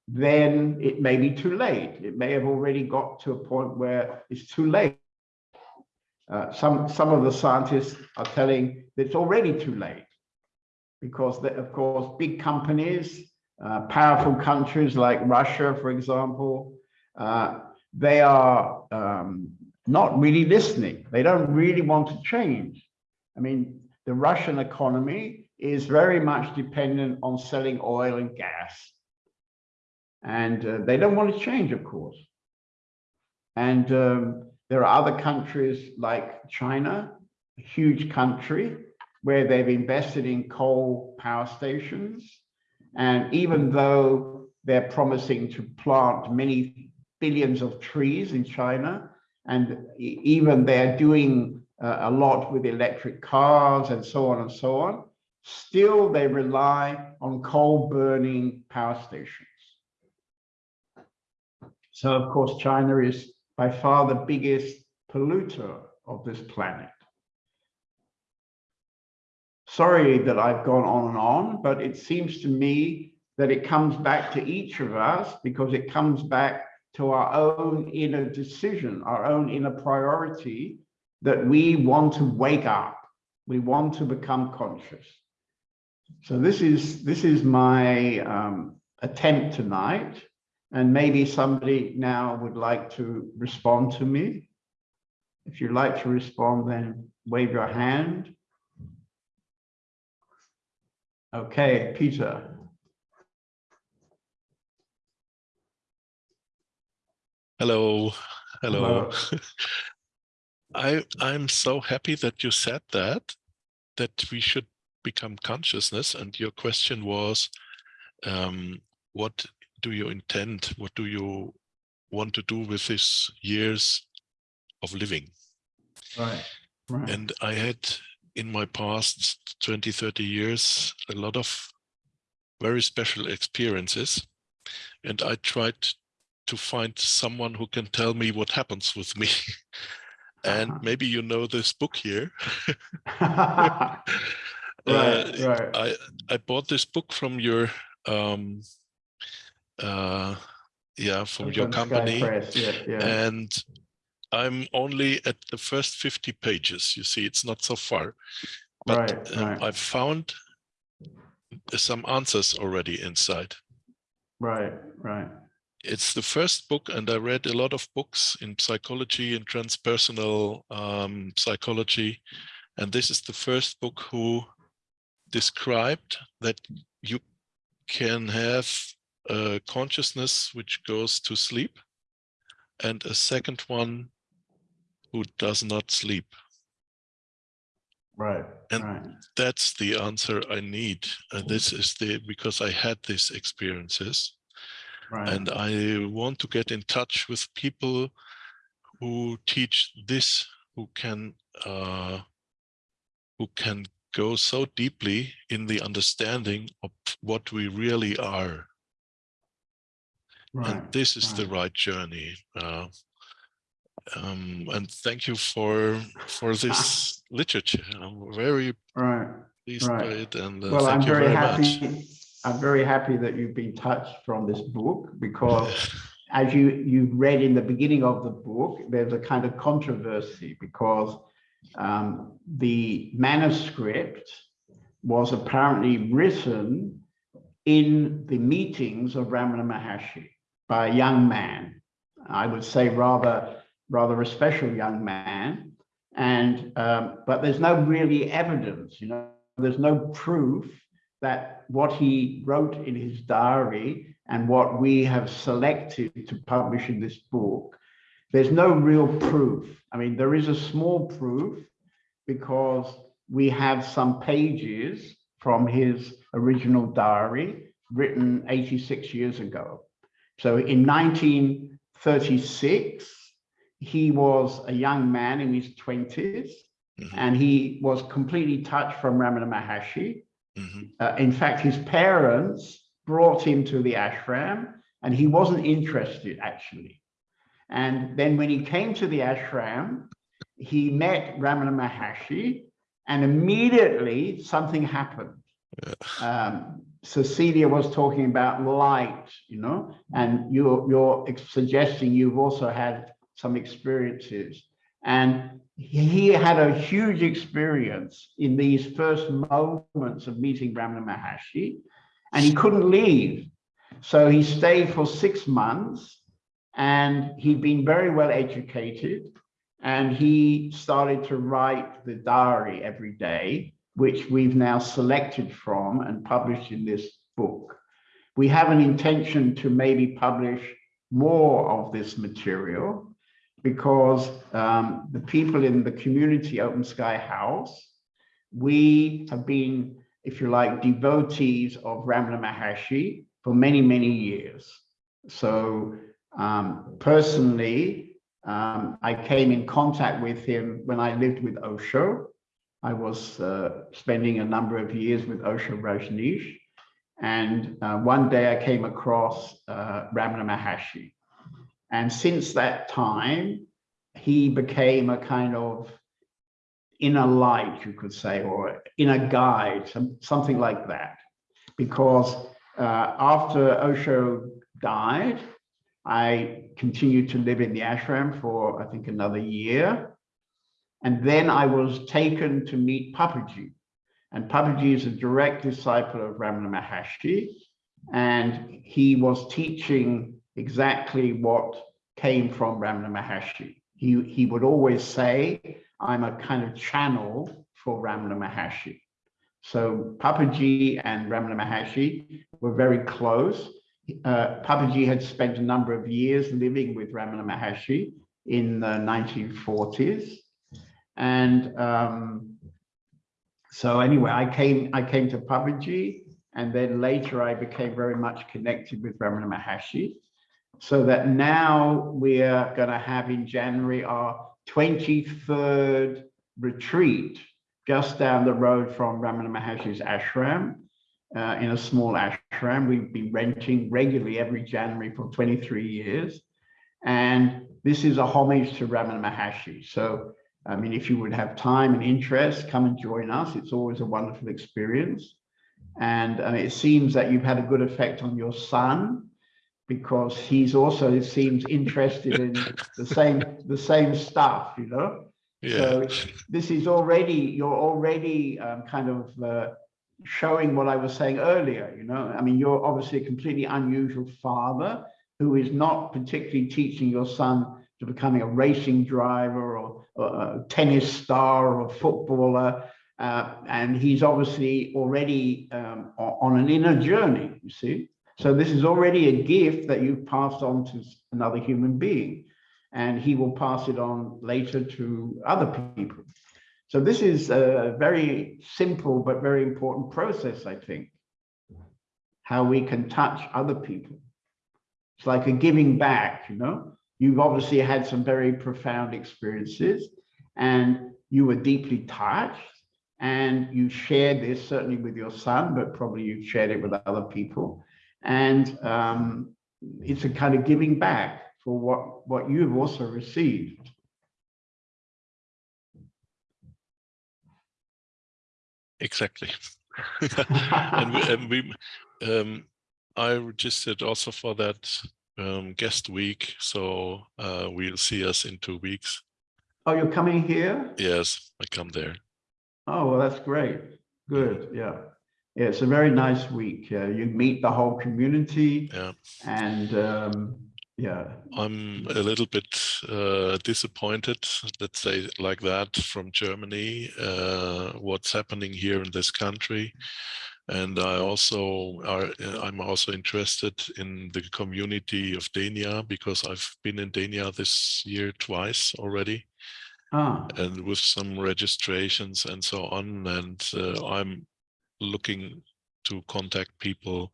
then it may be too late. It may have already got to a point where it's too late. Uh, some, some of the scientists are telling that it's already too late because, the, of course, big companies, uh, powerful countries like Russia, for example, uh, they are um, not really listening. They don't really want to change. I mean, the Russian economy is very much dependent on selling oil and gas. And uh, they don't want to change, of course. And um, there are other countries like China, a huge country, where they've invested in coal power stations. And even though they're promising to plant many billions of trees in China, and even they're doing uh, a lot with electric cars and so on and so on, still they rely on coal burning power stations. So of course, China is by far the biggest polluter of this planet. Sorry that I've gone on and on, but it seems to me that it comes back to each of us because it comes back to our own inner decision, our own inner priority that we want to wake up. We want to become conscious. So this is this is my um, attempt tonight, and maybe somebody now would like to respond to me. If you'd like to respond, then wave your hand. Okay, Peter. Hello, hello. Hello. I I'm so happy that you said that that we should become consciousness. And your question was, um, what do you intend? What do you want to do with these years of living? Right, right. And I had in my past 20, 30 years, a lot of very special experiences. And I tried to find someone who can tell me what happens with me. and Uh-huh. maybe you know this book here. Right, Uh, right. I I bought this book from your um uh yeah from your company Press, Yeah, yeah. and I'm only at the first 50 pages. You see, it's not so far, but Right, um, right. I found some answers already inside. Right, right. It's the first book, and I read a lot of books in psychology and transpersonal um, psychology, and this is the first book who described that you can have a consciousness which goes to sleep, and a second one who does not sleep. Right, And right. that's the answer I need. And this is the because I had these experiences. Right. And I want to get in touch with people who teach this, who can uh, who can go so deeply in the understanding of what we really are. Right. And this is the right. right journey. Uh, um, and thank you for for this literature. I'm very Right. pleased by it, and uh, Well, I'm thank you very very happy. much. I'm very happy that you've been touched from this book because as you, you read in the beginning of the book, there's a kind of controversy because um, the manuscript was apparently written in the meetings of Ramana Maharshi by a young man. I would say rather, rather a special young man. And, um, but there's no really evidence, you know, there's no proof that what he wrote in his diary and what we have selected to publish in this book, there's no real proof. I mean, there is a small proof because we have some pages from his original diary written 86 years ago. So in 1936, he was a young man in his 20s Mhm, and he was completely touched from Ramana Maharshi. Mhm, Uh, in fact, his parents brought him to the ashram and he wasn't interested actually. And then when he came to the ashram, he met Ramana Maharshi and immediately something happened. Um, Cecilia was talking about light, you know, and you're, you're suggesting you've also had some experiences. And he had a huge experience in these first moments of meeting Ramana Maharshi, and he couldn't leave. So he stayed for six months, and he'd been very well educated, and he started to write the diary every day, which we've now selected from and published in this book. We have an intention to maybe publish more of this material because um, the people in the community Open Sky House, we have been, if you like, devotees of Ramana Maharshi for many, many years. So um, personally, um, I came in contact with him when I lived with Osho. I was uh, spending a number of years with Osho Rajneesh. And uh, one day I came across uh, Ramana Maharshi. And since that time, he became a kind of inner light, you could say, or inner guide, some, something like that. Because uh, after Osho died, I continued to live in the ashram for, I think, another year. And then I was taken to meet Papaji. And Papaji is a direct disciple of Ramana Maharshi. And he was teaching exactly what came from Ramana Maharshi. he, he would always say, I'm a kind of channel for Ramana Maharshi. So Papaji and Ramana Maharshi were very close. Uh, Papaji had spent a number of years living with Ramana Maharshi in the 1940s. And um, so anyway, I came, I came to Papaji and then later I became very much connected with Ramana Maharshi. So that now we're going to have in January our 23rd retreat just down the road from Ramana Maharshi's ashram, uh, in a small ashram. We've been renting regularly every January for 23 years. And this is a homage to Ramana Maharshi. So, I mean, if you would have time and interest, come and join us. It's always a wonderful experience. And uh, it seems that you've had a good effect on your son because he's also, seems, interested in the same, the same stuff, you know? Yeah. So this is already, you're already um, kind of uh, showing what I was saying earlier, you know? I mean, you're obviously a completely unusual father who is not particularly teaching your son to becoming a racing driver or, or a tennis star or a footballer. Uh, and he's obviously already um, on an inner journey, you see? So this is already a gift that you've passed on to another human being and he will pass it on later to other people. So this is a very simple but very important process, I think, how we can touch other people. It's like a giving back, you know? You've obviously had some very profound experiences and you were deeply touched and you shared this certainly with your son, but probably you shared it with other people. And um, it's a kind of giving back for what, what you've also received. Exactly. and we, and we um, I registered also for that um, guest week, so uh, we'll see us in two weeks. Oh, you're coming here? Yes, I come there. Oh, well, that's great. Good, yeah. Yeah, it's a very nice week. Uh, you meet the whole community Yeah. and um, yeah, I'm a little bit uh, disappointed, let's say like that, from Germany, uh, what's happening here in this country. And I also are, I'm also interested in the community of Denia because I've been in Denia this year twice already. ah, And with some registrations and so on. And uh, I'm looking to contact people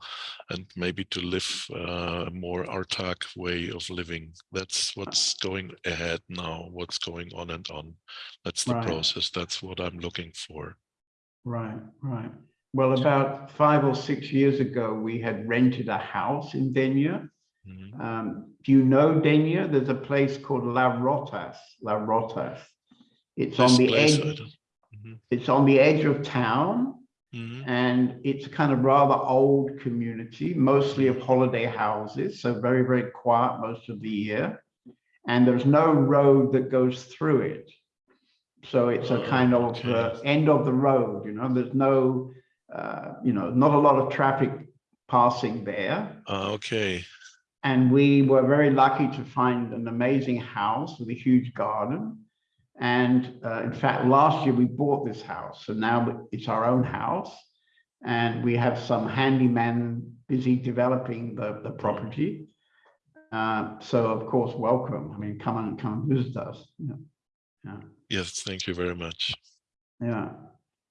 and maybe to live uh, a more autark way of living. That's what's going ahead now, what's going on and on. That's the Right. process. That's what I'm looking for. right, right. Well, about five or six years ago, we had rented a house in Denia. Mhm. Um, do you know Denia? There's a place called La Rotas, La Rotas. It's on the place, edge, don't- Mhm. it's on the edge of town. Mhm. and it's a kind of rather old community, mostly of holiday houses, so very, very quiet most of the year. And there's no road that goes through it. So it's a kind of uh, end of the road, you know, there's no, uh, you know, not a lot of traffic passing there. Ah, okay. And we were very lucky to find an amazing house with a huge garden. And uh, in fact, last year we bought this house. So now it's our own house. And we have some handyman busy developing the, the property. Uh, so of course, welcome. I mean, come and come and visit us. Yeah. Yeah. Yes, thank you very much. yeah.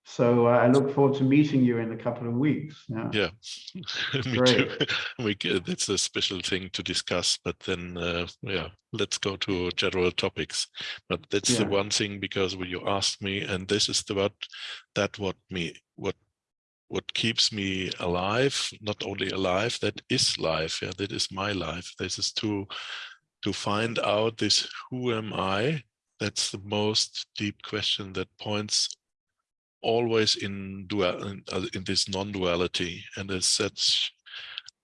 So uh, I look forward to meeting you in a couple of weeks. Yeah. Yeah, me Great. too. We that's a special thing to discuss, but then uh, yeah, let's go to general topics. But that's the one thing because when you asked me, and this is the what that what me what what keeps me alive, not only alive, that is life. Yeah, that is my life. This is to to find out this who am I? That's the most deep question that points always in dual in, uh, in this non-duality and as such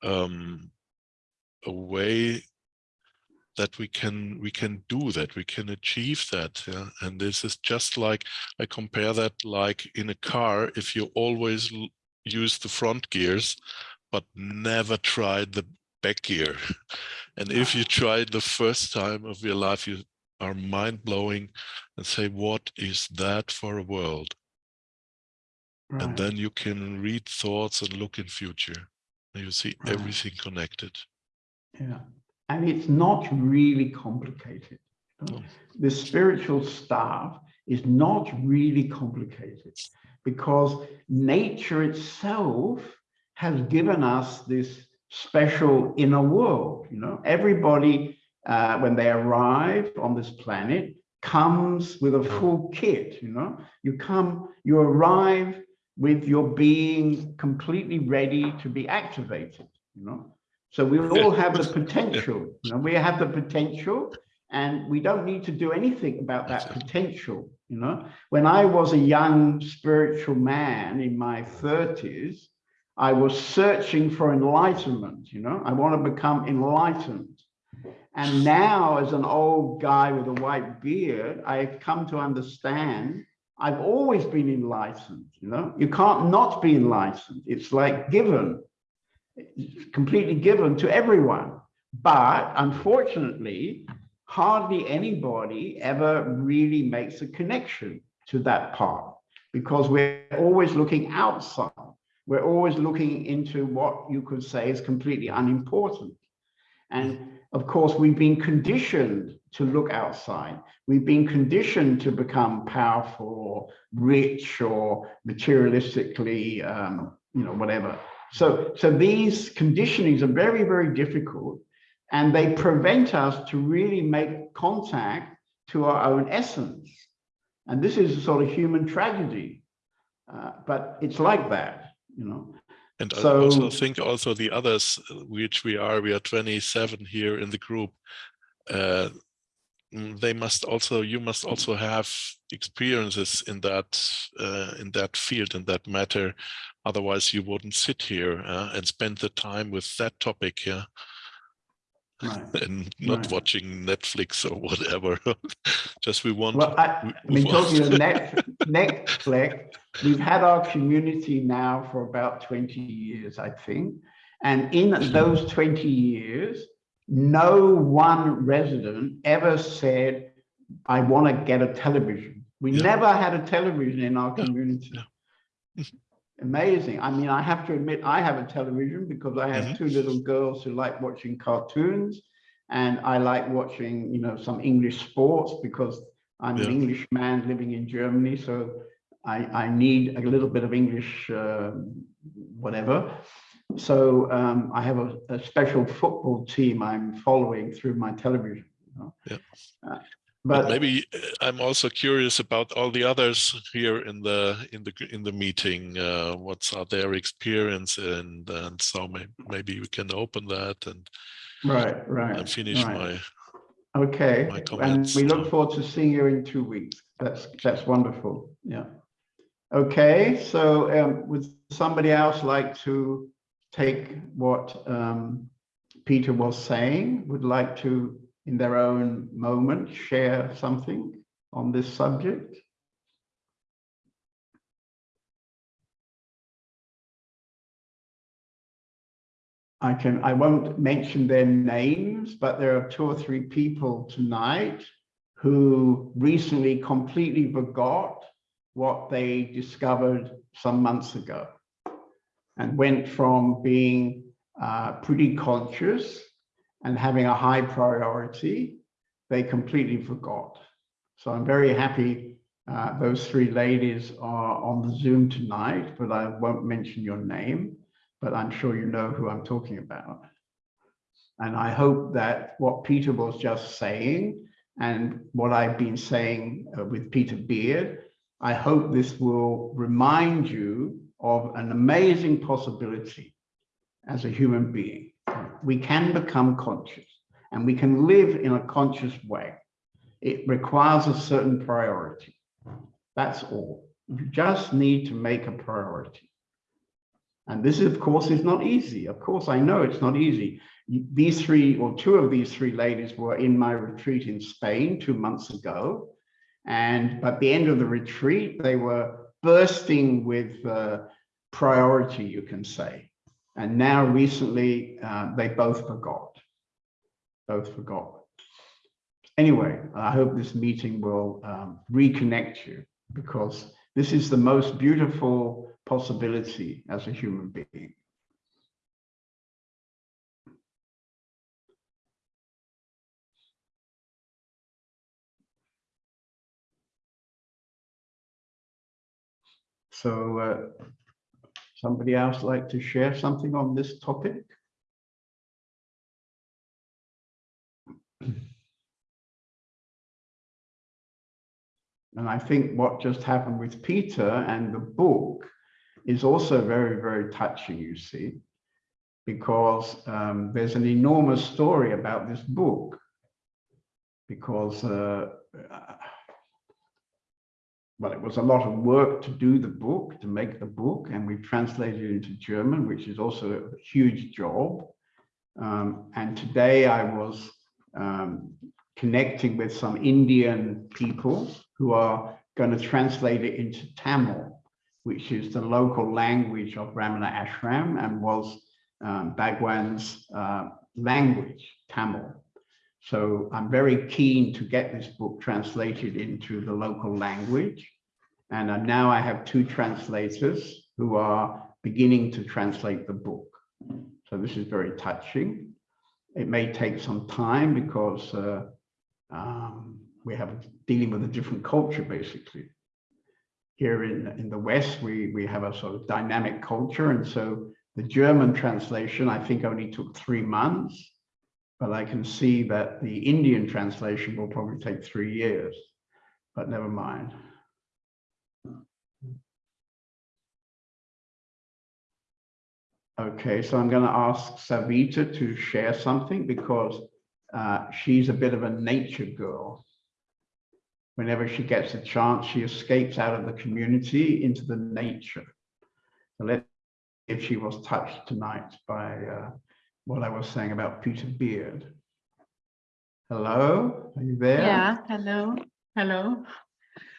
um a way that we can we can do that we can achieve that yeah? and this is just like i compare that like in a car if you always use the front gears but never tried the back gear and if you try it the first time of your life you are mind-blowing and say, what is that for a world? And then you can read thoughts and look in future. And you see Right. everything connected. Yeah, and it's not really complicated. No. The spiritual staff is not really complicated because nature itself has given us this special inner world. You know, everybody uh, when they arrive on this planet comes with a full kit. You know, you come, you arrive with your being completely ready to be activated. You know, so we all have the potential, you know, we have the potential and we don't need to do anything about that potential, you know. When I was a young spiritual man in my 30s, I was searching for enlightenment, you know. I want to become enlightened. And now as an old guy with a white beard, I've come to understand I've always been enlightened, you know. You can't not be enlightened. It's like given completely given to everyone. But unfortunately, hardly anybody ever really makes a connection to that part because we're always looking outside. We're always looking into what you could say is completely unimportant. And of course, we've been conditioned to look outside. We've been conditioned to become powerful or rich or materialistically, um, you know, whatever. So, so these conditionings are very, very difficult and they prevent us to really make contact to our own essence. And this is a sort of human tragedy, uh, but it's like that, you know. And so, I also think also the others, which we are, we are 27 here in the group. Uh, they must also, you must also have experiences in that, uh, in that field, in that matter. Otherwise, you wouldn't sit here uh, and spend the time with that topic, yeah, Right. and not Right. watching Netflix or whatever. Just we want. Well, I, I mean, talking of net, Netflix, we've had our community now for about 20 years, I think. And in those 20 years, no one resident ever said, I want to get a television. We Yeah. never had a television in our community. yeah. Amazing. I mean, I have to admit, I have a television because I have Mhm. two little girls who like watching cartoons. And I like watching, you know, some English sports because I'm an Yeah. English man living in Germany. So I, I need a little bit of English, uh, whatever. So um, I have a, a special football team I'm following through my television. you know. Yeah. Uh, But but maybe uh, I'm also curious about all the others here in the in the in the meeting. Uh, what's are their experience and and so may, maybe we can open that and right, right. and finish right. my Okay, my and we look forward to seeing you in two weeks. That's, that's wonderful, yeah. Okay, so um, would somebody else like to take what um, Peter was saying, would like to, in their own moment, share something on this subject? I can, I won't mention their names, but there are two or three people tonight who recently completely forgot what they discovered some months ago and went from being uh, pretty conscious and having a high priority, they completely forgot. So I'm very happy uh, those three ladies are on the Zoom tonight, but I won't mention your name but I'm sure you know who I'm talking about. And I hope that what Peter was just saying and what I've been saying uh, with Peter Beard, I hope this will remind you of an amazing possibility as a human being. We can become conscious and we can live in a conscious way. It requires a certain priority. That's all. You just need to make a priority. And this, of course, is not easy. Of course, I know it's not easy. These three or two of these three ladies were in my retreat in Spain two months ago. And at the end of the retreat, they were bursting with uh, priority, you can say. And now recently, uh, they both forgot. Both forgot. anyway, I hope this meeting will um, reconnect you because this is the most beautiful possibility as a human being. So uh, somebody else like to share something on this topic? And I think what just happened with Peter and the book is also very, very touching, you see, because um, there's an enormous story about this book. Because, uh, well, it was a lot of work to do the book, to make the book, and we translated it into German, which is also a huge job. Um, and today I was um, connecting with some Indian people who are going to translate it into Tamil, which is the local language of Ramana Ashram and was um, Bhagwan's uh, language, Tamil. So I'm very keen to get this book translated into the local language. And uh, now I have two translators who are beginning to translate the book. So this is very touching. It may take some time because uh, um, we have dealing with a different culture, basically. Here in, in the West, we, we have a sort of dynamic culture. And so the German translation, I think only took three months, but I can see that the Indian translation will probably take three years, but never mind. Okay, so I'm going to ask Savita to share something because uh, she's a bit of a nature girl. Whenever she gets a chance, she escapes out of the community into the nature. So let's see if she was touched tonight by uh, what I was saying about Peter Beard. Hello, are you there? Yeah, hello, hello.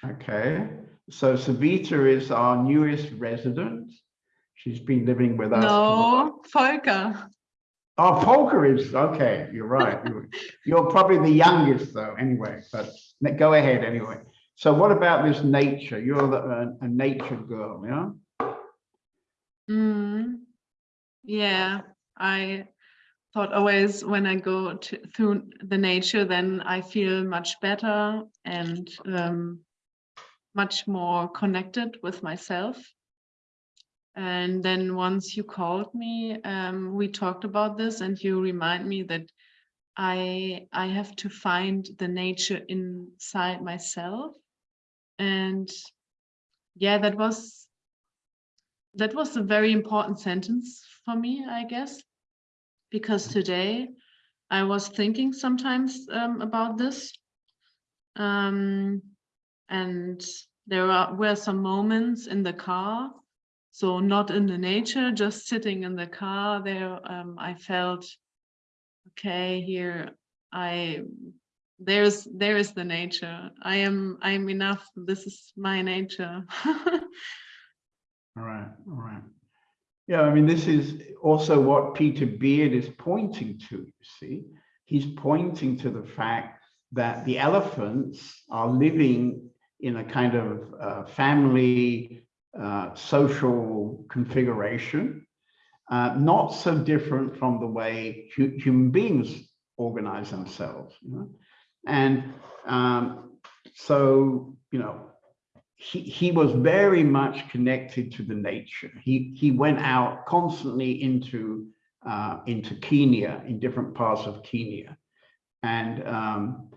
Okay, so Savita is our newest resident. She's been living with us. No, Volker. Oh, Volker is, okay, you're right. You're- You're probably the youngest though, anyway, but go ahead anyway. So what about this nature? You're the- a, a nature girl, yeah? Mm, yeah, I thought always when I go to, through the nature, then I feel much better and um, much more connected with myself. And then once you called me, um, we talked about this and you remind me that I I have to find the nature inside myself. And yeah, that was that was a very important sentence for me, I guess, because today I was thinking sometimes um, about this. Um, and there are, were some moments in the car, so not in the nature, just sitting in the car there, um, I felt, okay, here I there's there is the nature. I am I am enough. This is my nature. All right, all right. Yeah, I mean, this is also what Peter Beard is pointing to, you see. He's pointing to the fact that the elephants are living in a kind of uh, family uh, social configuration, uh, not so different from the way hu human beings organize themselves. You know? And um, so, you know, he, he was very much connected to the nature. He, he went out constantly into, uh, into Kenya, in different parts of Kenya. And um,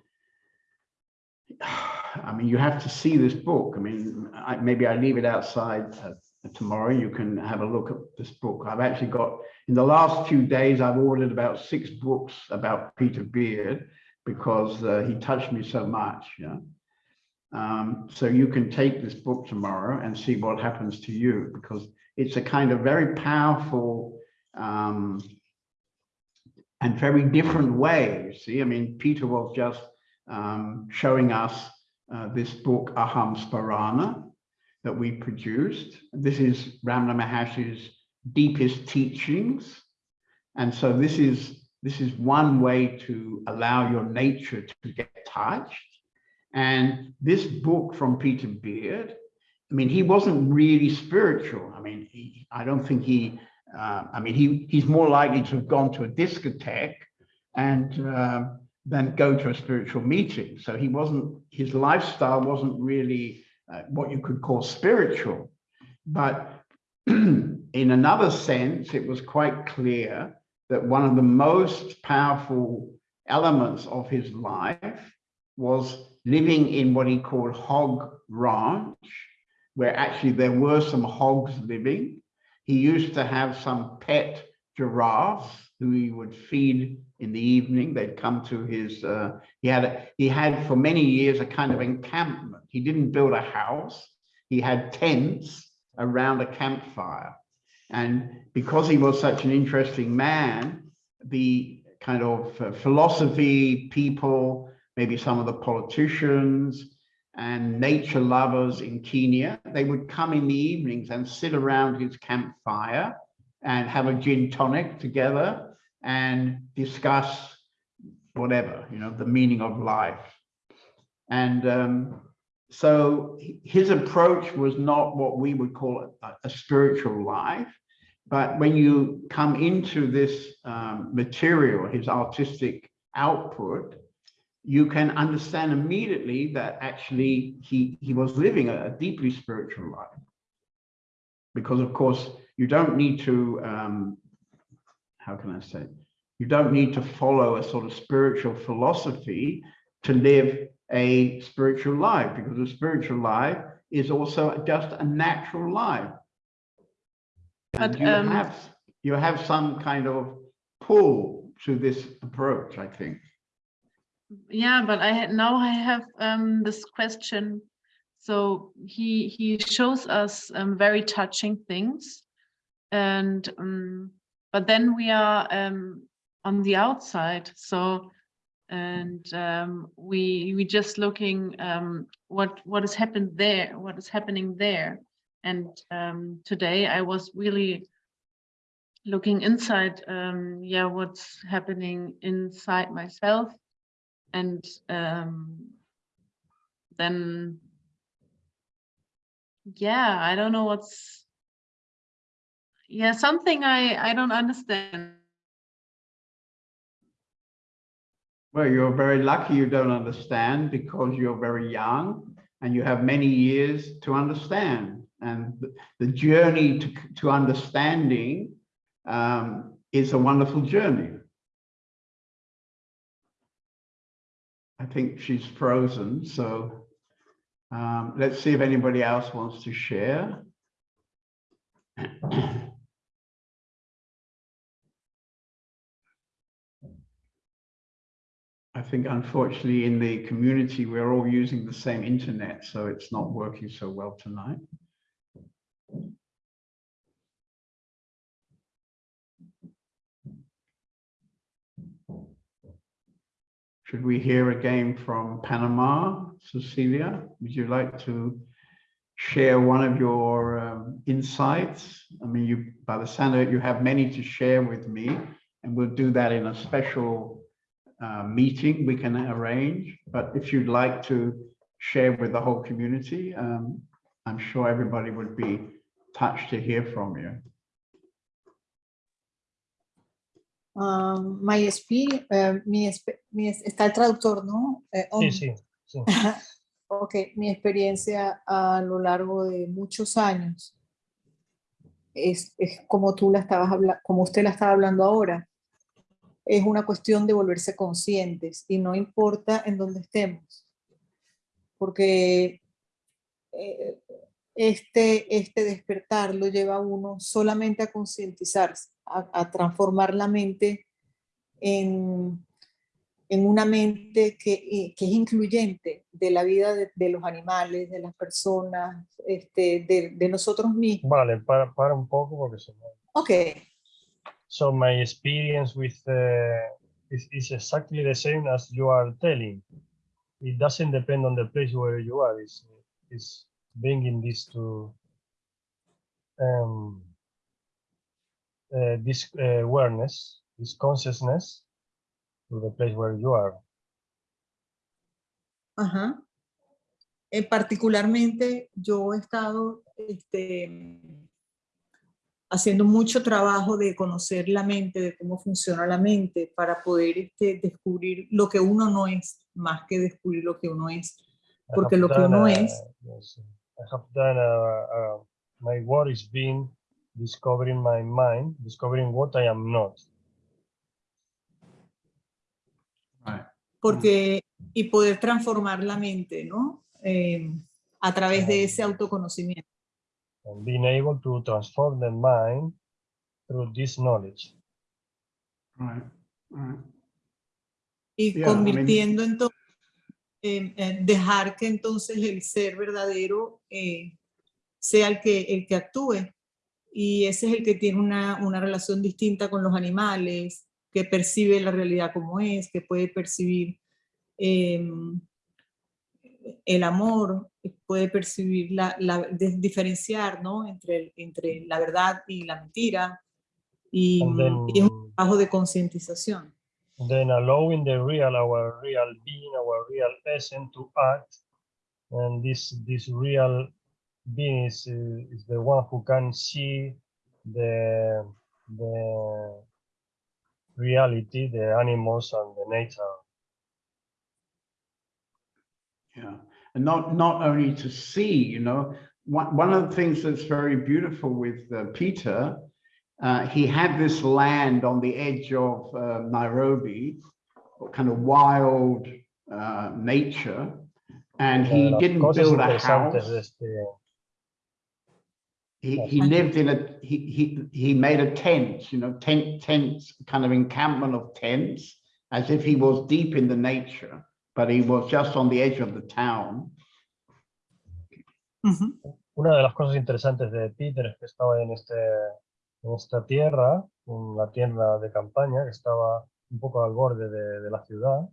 I mean, you have to see this book. I mean, I, maybe I leave it outside uh, tomorrow. You can have a look at this book. I've actually got, in the last few days, I've ordered about six books about Peter Beard because uh, he touched me so much. Yeah. Um, so you can take this book tomorrow and see what happens to you because it's a kind of very powerful um, and very different way. You see, I mean, Peter was just um, showing us uh, this book, Aham Sphurana, that we produced. This is Ramana Maharshi's deepest teachings. And so this is this is one way to allow your nature to get touched. And this book from Peter Beard, I mean, he wasn't really spiritual. I mean, he, I don't think he, uh, I mean, he, he's more likely to have gone to a discotheque and uh, go to a spiritual meeting. So he wasn't, his lifestyle wasn't really uh, what you could call spiritual. But in another sense, it was quite clear that one of the most powerful elements of his life was living in what he called hog ranch, where actually there were some hogs living. He used to have some pet giraffes who he would feed in the evening. They'd come to his, uh, he had, a, he had for many years a kind of encampment. He didn't build a house. He had tents around a campfire. And because he was such an interesting man, the kind of uh, philosophy people, maybe some of the politicians and nature lovers in Kenya, they would come in the evenings and sit around his campfire and have a gin tonic together and discuss whatever, you know, the meaning of life. And um, so his approach was not what we would call a, a spiritual life. But when you come into this um, material, his artistic output, you can understand immediately that actually he, he was living a, a deeply spiritual life. Because of course, you don't need to, um, how can I say, you don't need to follow a sort of spiritual philosophy to live a spiritual life because a spiritual life is also just a natural life. And But, you um, have you have some kind of pull to this approach, I think. Yeah but i had now i have um this question. So he he shows us um, very touching things and um but then we are um on the outside. So and um we we just looking um what what has happened there what is happening there. And today i was really looking inside yeah what's happening inside myself and um, then yeah i don't know what's yeah something i i don't understand Well, you're very lucky you don't understand because you're very young and you have many years to understand. And the, journey to, to understanding um, is a wonderful journey. I think she's frozen, so um, let's see if anybody else wants to share. I think unfortunately in the community, we're all using the same internet, so it's not working so well tonight. Should we hear again from Panama? Cecilia, would you like to share one of your um, insights? I mean, you, by the sound of it, you have many to share with me, and we'll do that in a special uh, meeting we can arrange. But if you'd like to share with the whole community, um, I'm sure everybody would be touched to hear from you. Um, my experience, eh, mi, mi es- está el traductor, ¿no? Eh, Sí, sí, sí. Ok, mi experiencia a lo largo de muchos años es, es como tú la estabas hablando, como usted la estaba hablando ahora. Es una cuestión de volverse conscientes y no importa en dónde estemos. Porque eh, este, este despertar lo lleva a uno solamente a concientizarse, a, a transformar la mente en, en una mente que, eh, que es incluyente de la vida de, de los animales, de las personas, este, de, de nosotros mismos. Vale, para, para un poco porque se me... Ok, So my experience with uh, is, is exactly the same as you are telling. It doesn't depend on the place where you are. It's, it's bringing this to um, uh, this uh, awareness, this consciousness, to the place where you are. Ajá. Eh, particularmente yo he estado este, haciendo mucho trabajo de conocer la mente, de cómo funciona la mente, para poder este, descubrir lo que uno no es, más que descubrir lo que uno es. Porque lo que uno uh, es, yes, I have done, uh, uh, my work is been discovering my mind, discovering what I am not. Right. porque, y poder transformar la mente, ¿no? Eh, a través de ese autoconocimiento. and being able to transform the mind through this knowledge. Right. Right. y Yeah, I mean- convirtiendo entonces, en- en dejar que entonces el ser verdadero eh, sea el que, el que actúe. Y ese es el que tiene una, una relación distinta con los animales, que percibe la realidad como es, que puede percibir em, el amor, puede percibir la, la- diferenciar ¿no? entre, entre la verdad y la mentira. Y, es un trabajo de concientización. then allowing the real, our real being, our real essence to act. And this, this real being is, is the one who can see the, the reality, the animals and the nature. Yeah, and not not only to see, you know, one one of the things that's very beautiful with uh, Peter, uh, he had this land on the edge of uh, Nairobi, kind of wild uh, nature, and he didn't build a house. Este, He, he lived in a he he he made a tent, you know, tent tents, kind of encampment of tents, as if he was deep in the nature, but he was just on the edge of the town. Ujú. Una de las cosas interesantes de Peter es que estaba en, este, en esta tierra, en la tierra de campaña, que estaba un poco al borde de, de la ciudad,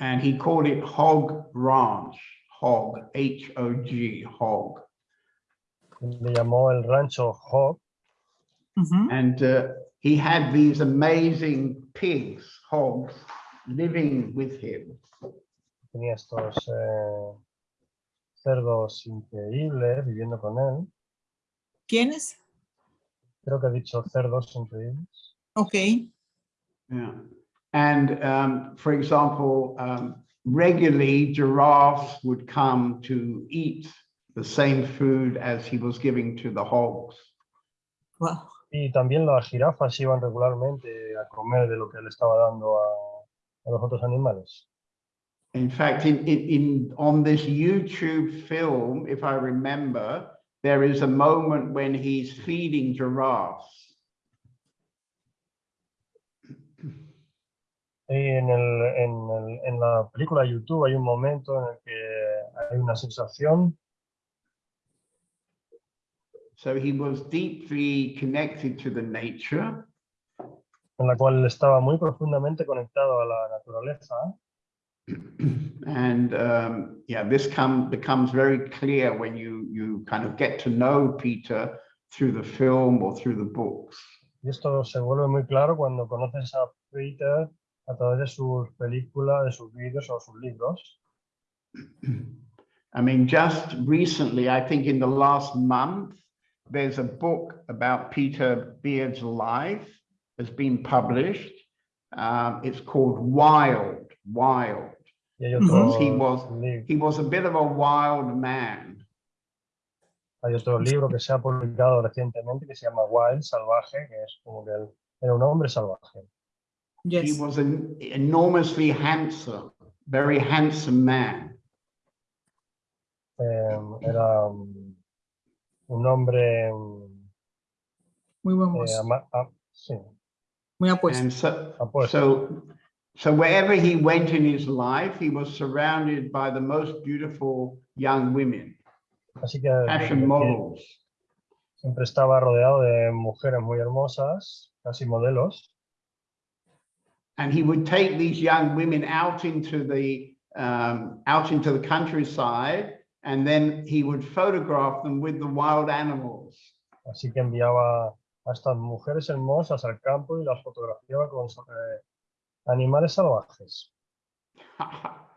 and he called it Hog Ranch, Hog, H-O-G, Hog. Y le llamó el rancho Hog, Ujú. And uh, he had these amazing pigs, hogs, living with him. tenía estos eh, cerdos increíbles viviendo con él. ¿Quiénes? Creo que ha dicho cerdos increíbles. Ok. Yeah. And um, for example, um, regularly giraffes would come to eat the same food as he was giving to the hogs. Wow. Y también las jirafas iban regularmente a comer de lo que le estaba dando a, a los otros animales. In fact, in, in, in on this YouTube film, if I remember, there is a moment when he's feeding giraffes. Y en, el, en, el- en la película de YouTube hay un momento en el que hay una sensación So he was deeply connected to the nature. en la cual estaba muy profundamente conectado a la naturaleza. And um, yeah, this come, becomes very clear when you, you kind of get to know Peter through the film or through the books. Y esto se vuelve muy claro cuando conoces a Peter a través de sus películas, de sus vídeos o sus libros. I mean, just recently, I think in the last month, there's a book about Peter Beard's life has been published. Um, it's called Wild, Wild. Y hay Because he was he was a bit of a wild man. hay otro libro que se ha publicado recientemente que se llama Wild, Salvaje, que es como que él era un hombre salvaje. Yes. He was an enormously handsome, very handsome man. Eh, era un, un hombre Muy buen eh, mozo. ama- a- sí, Muy apuesto. And so, apuesto. so, so wherever he went in his life, he was surrounded by the most beautiful young women, Así que fashion models. siempre estaba rodeado de mujeres muy hermosas, casi modelos. And he would take these young women out into the um, out into the countryside, and then he would photograph them with the wild animals. Así que enviaba a estas mujeres hermosas al campo y las fotografiaba con, eh, Animales salvajes.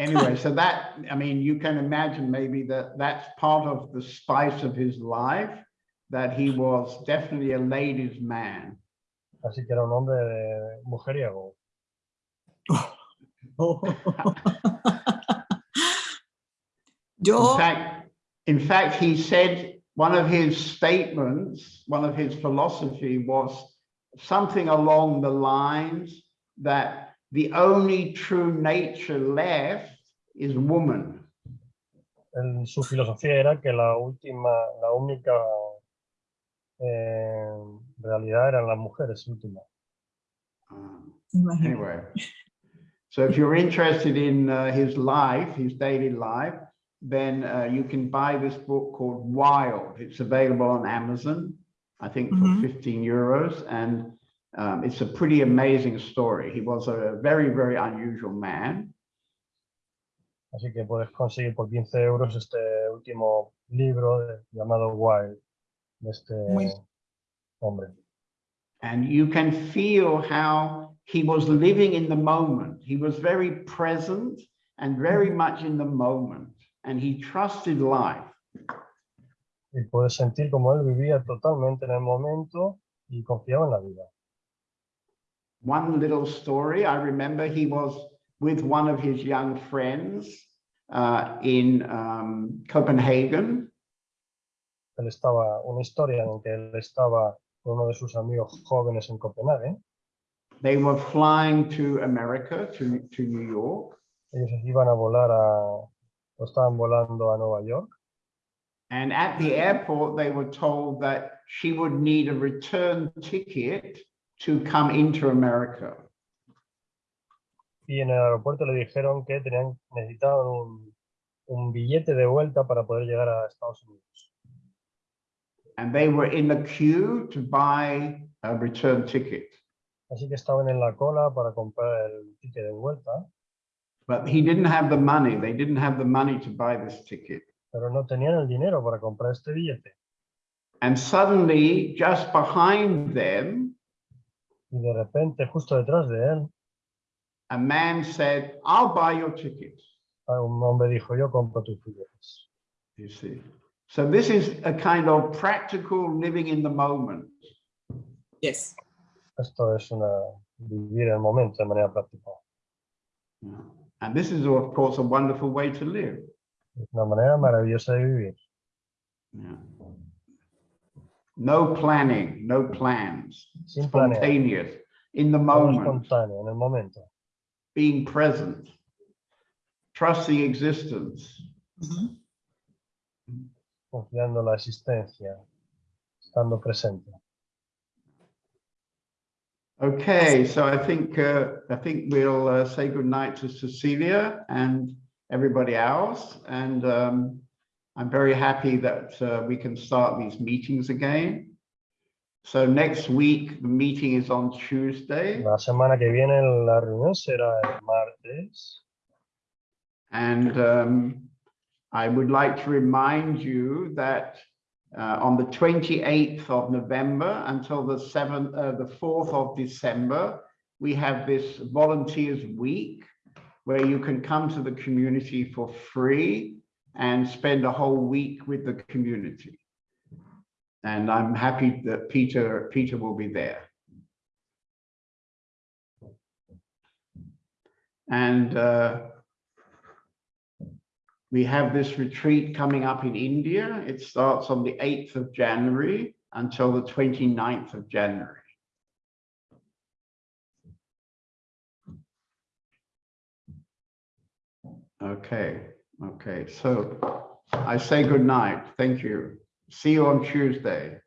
Anyway, so that, I mean, you can imagine maybe that that's part of the spice of his life, that he was definitely a ladies' man. Así que era un hombre de mujeriego. In fact, in fact, he said one of his statements, one of his philosophy was something along the lines that the only true nature left is woman. Él- su filosofía era que la última, la única eh, realidad eran las mujeres últimas. Um. Anyway, so if you're interested in uh, his life, his daily life, then uh, you can buy this book called Wild. It's available on Amazon, I think for Mhm. 15 euros. And um, it's a pretty amazing story. He was a very, very unusual man. Así que puedes conseguir por 15 euros este último libro llamado Wild de este Muy- hombre. And you can feel how he was living in the moment. He was very present and very much in the moment. And he trusted life. Y puedes sentir como él vivía totalmente en el momento y confiaba en la vida. one little story. I remember he was with one of his young friends uh, in um, Copenhagen, Él estaba, una historia en que él estaba con uno de sus amigos jóvenes en Copenhague. They were flying to America, to, to New York, Ellos iban a volar a, estaban volando a Nueva York. and at the airport, they were told that she would need a return ticket to come into America. Y en el aeropuerto le dijeron que tenían, necesitaban un, un billete de vuelta para poder llegar a Estados Unidos. And they were in the queue to buy a return ticket. Así que estaban en la cola para comprar el ticket de vuelta, But he didn't have the money. They didn't have the money to buy this ticket. pero no tenían el dinero para comprar este billete. And suddenly, just behind them, Y de repente, justo detrás de él, a man said, I'll buy your ticket. un hombre dijo, yo compro tus billetes. You see. So this is a kind of practical living in the moment. Yes. Esto es una, vivir el momento de manera práctica. Yeah. And this is, of course, a wonderful way to live. Es una manera maravillosa de vivir. Yeah. No planning, no plans, Sin planear. spontaneous, in the moment, en el momento. being present, trusting existence. Confiando la existencia. Estando presente. Okay, so I think uh, I think we'll uh, say goodnight to Cecilia and everybody else. And um, I'm very happy that uh, we can start these meetings again. So next week, the meeting is on Tuesday. La semana que viene la reunión será el martes. And um, I would like to remind you that uh, on the 28th of November until the 7th, uh, the 4th of December, we have this Volunteers Week where you can come to the community for free and spend a whole week with the community. And I'm happy that Peter, Peter will be there. And uh, we have this retreat coming up in India. It starts on the 8th of January until the 29th of January. Okay, okay, so I say good night. Thank you. See you on Tuesday.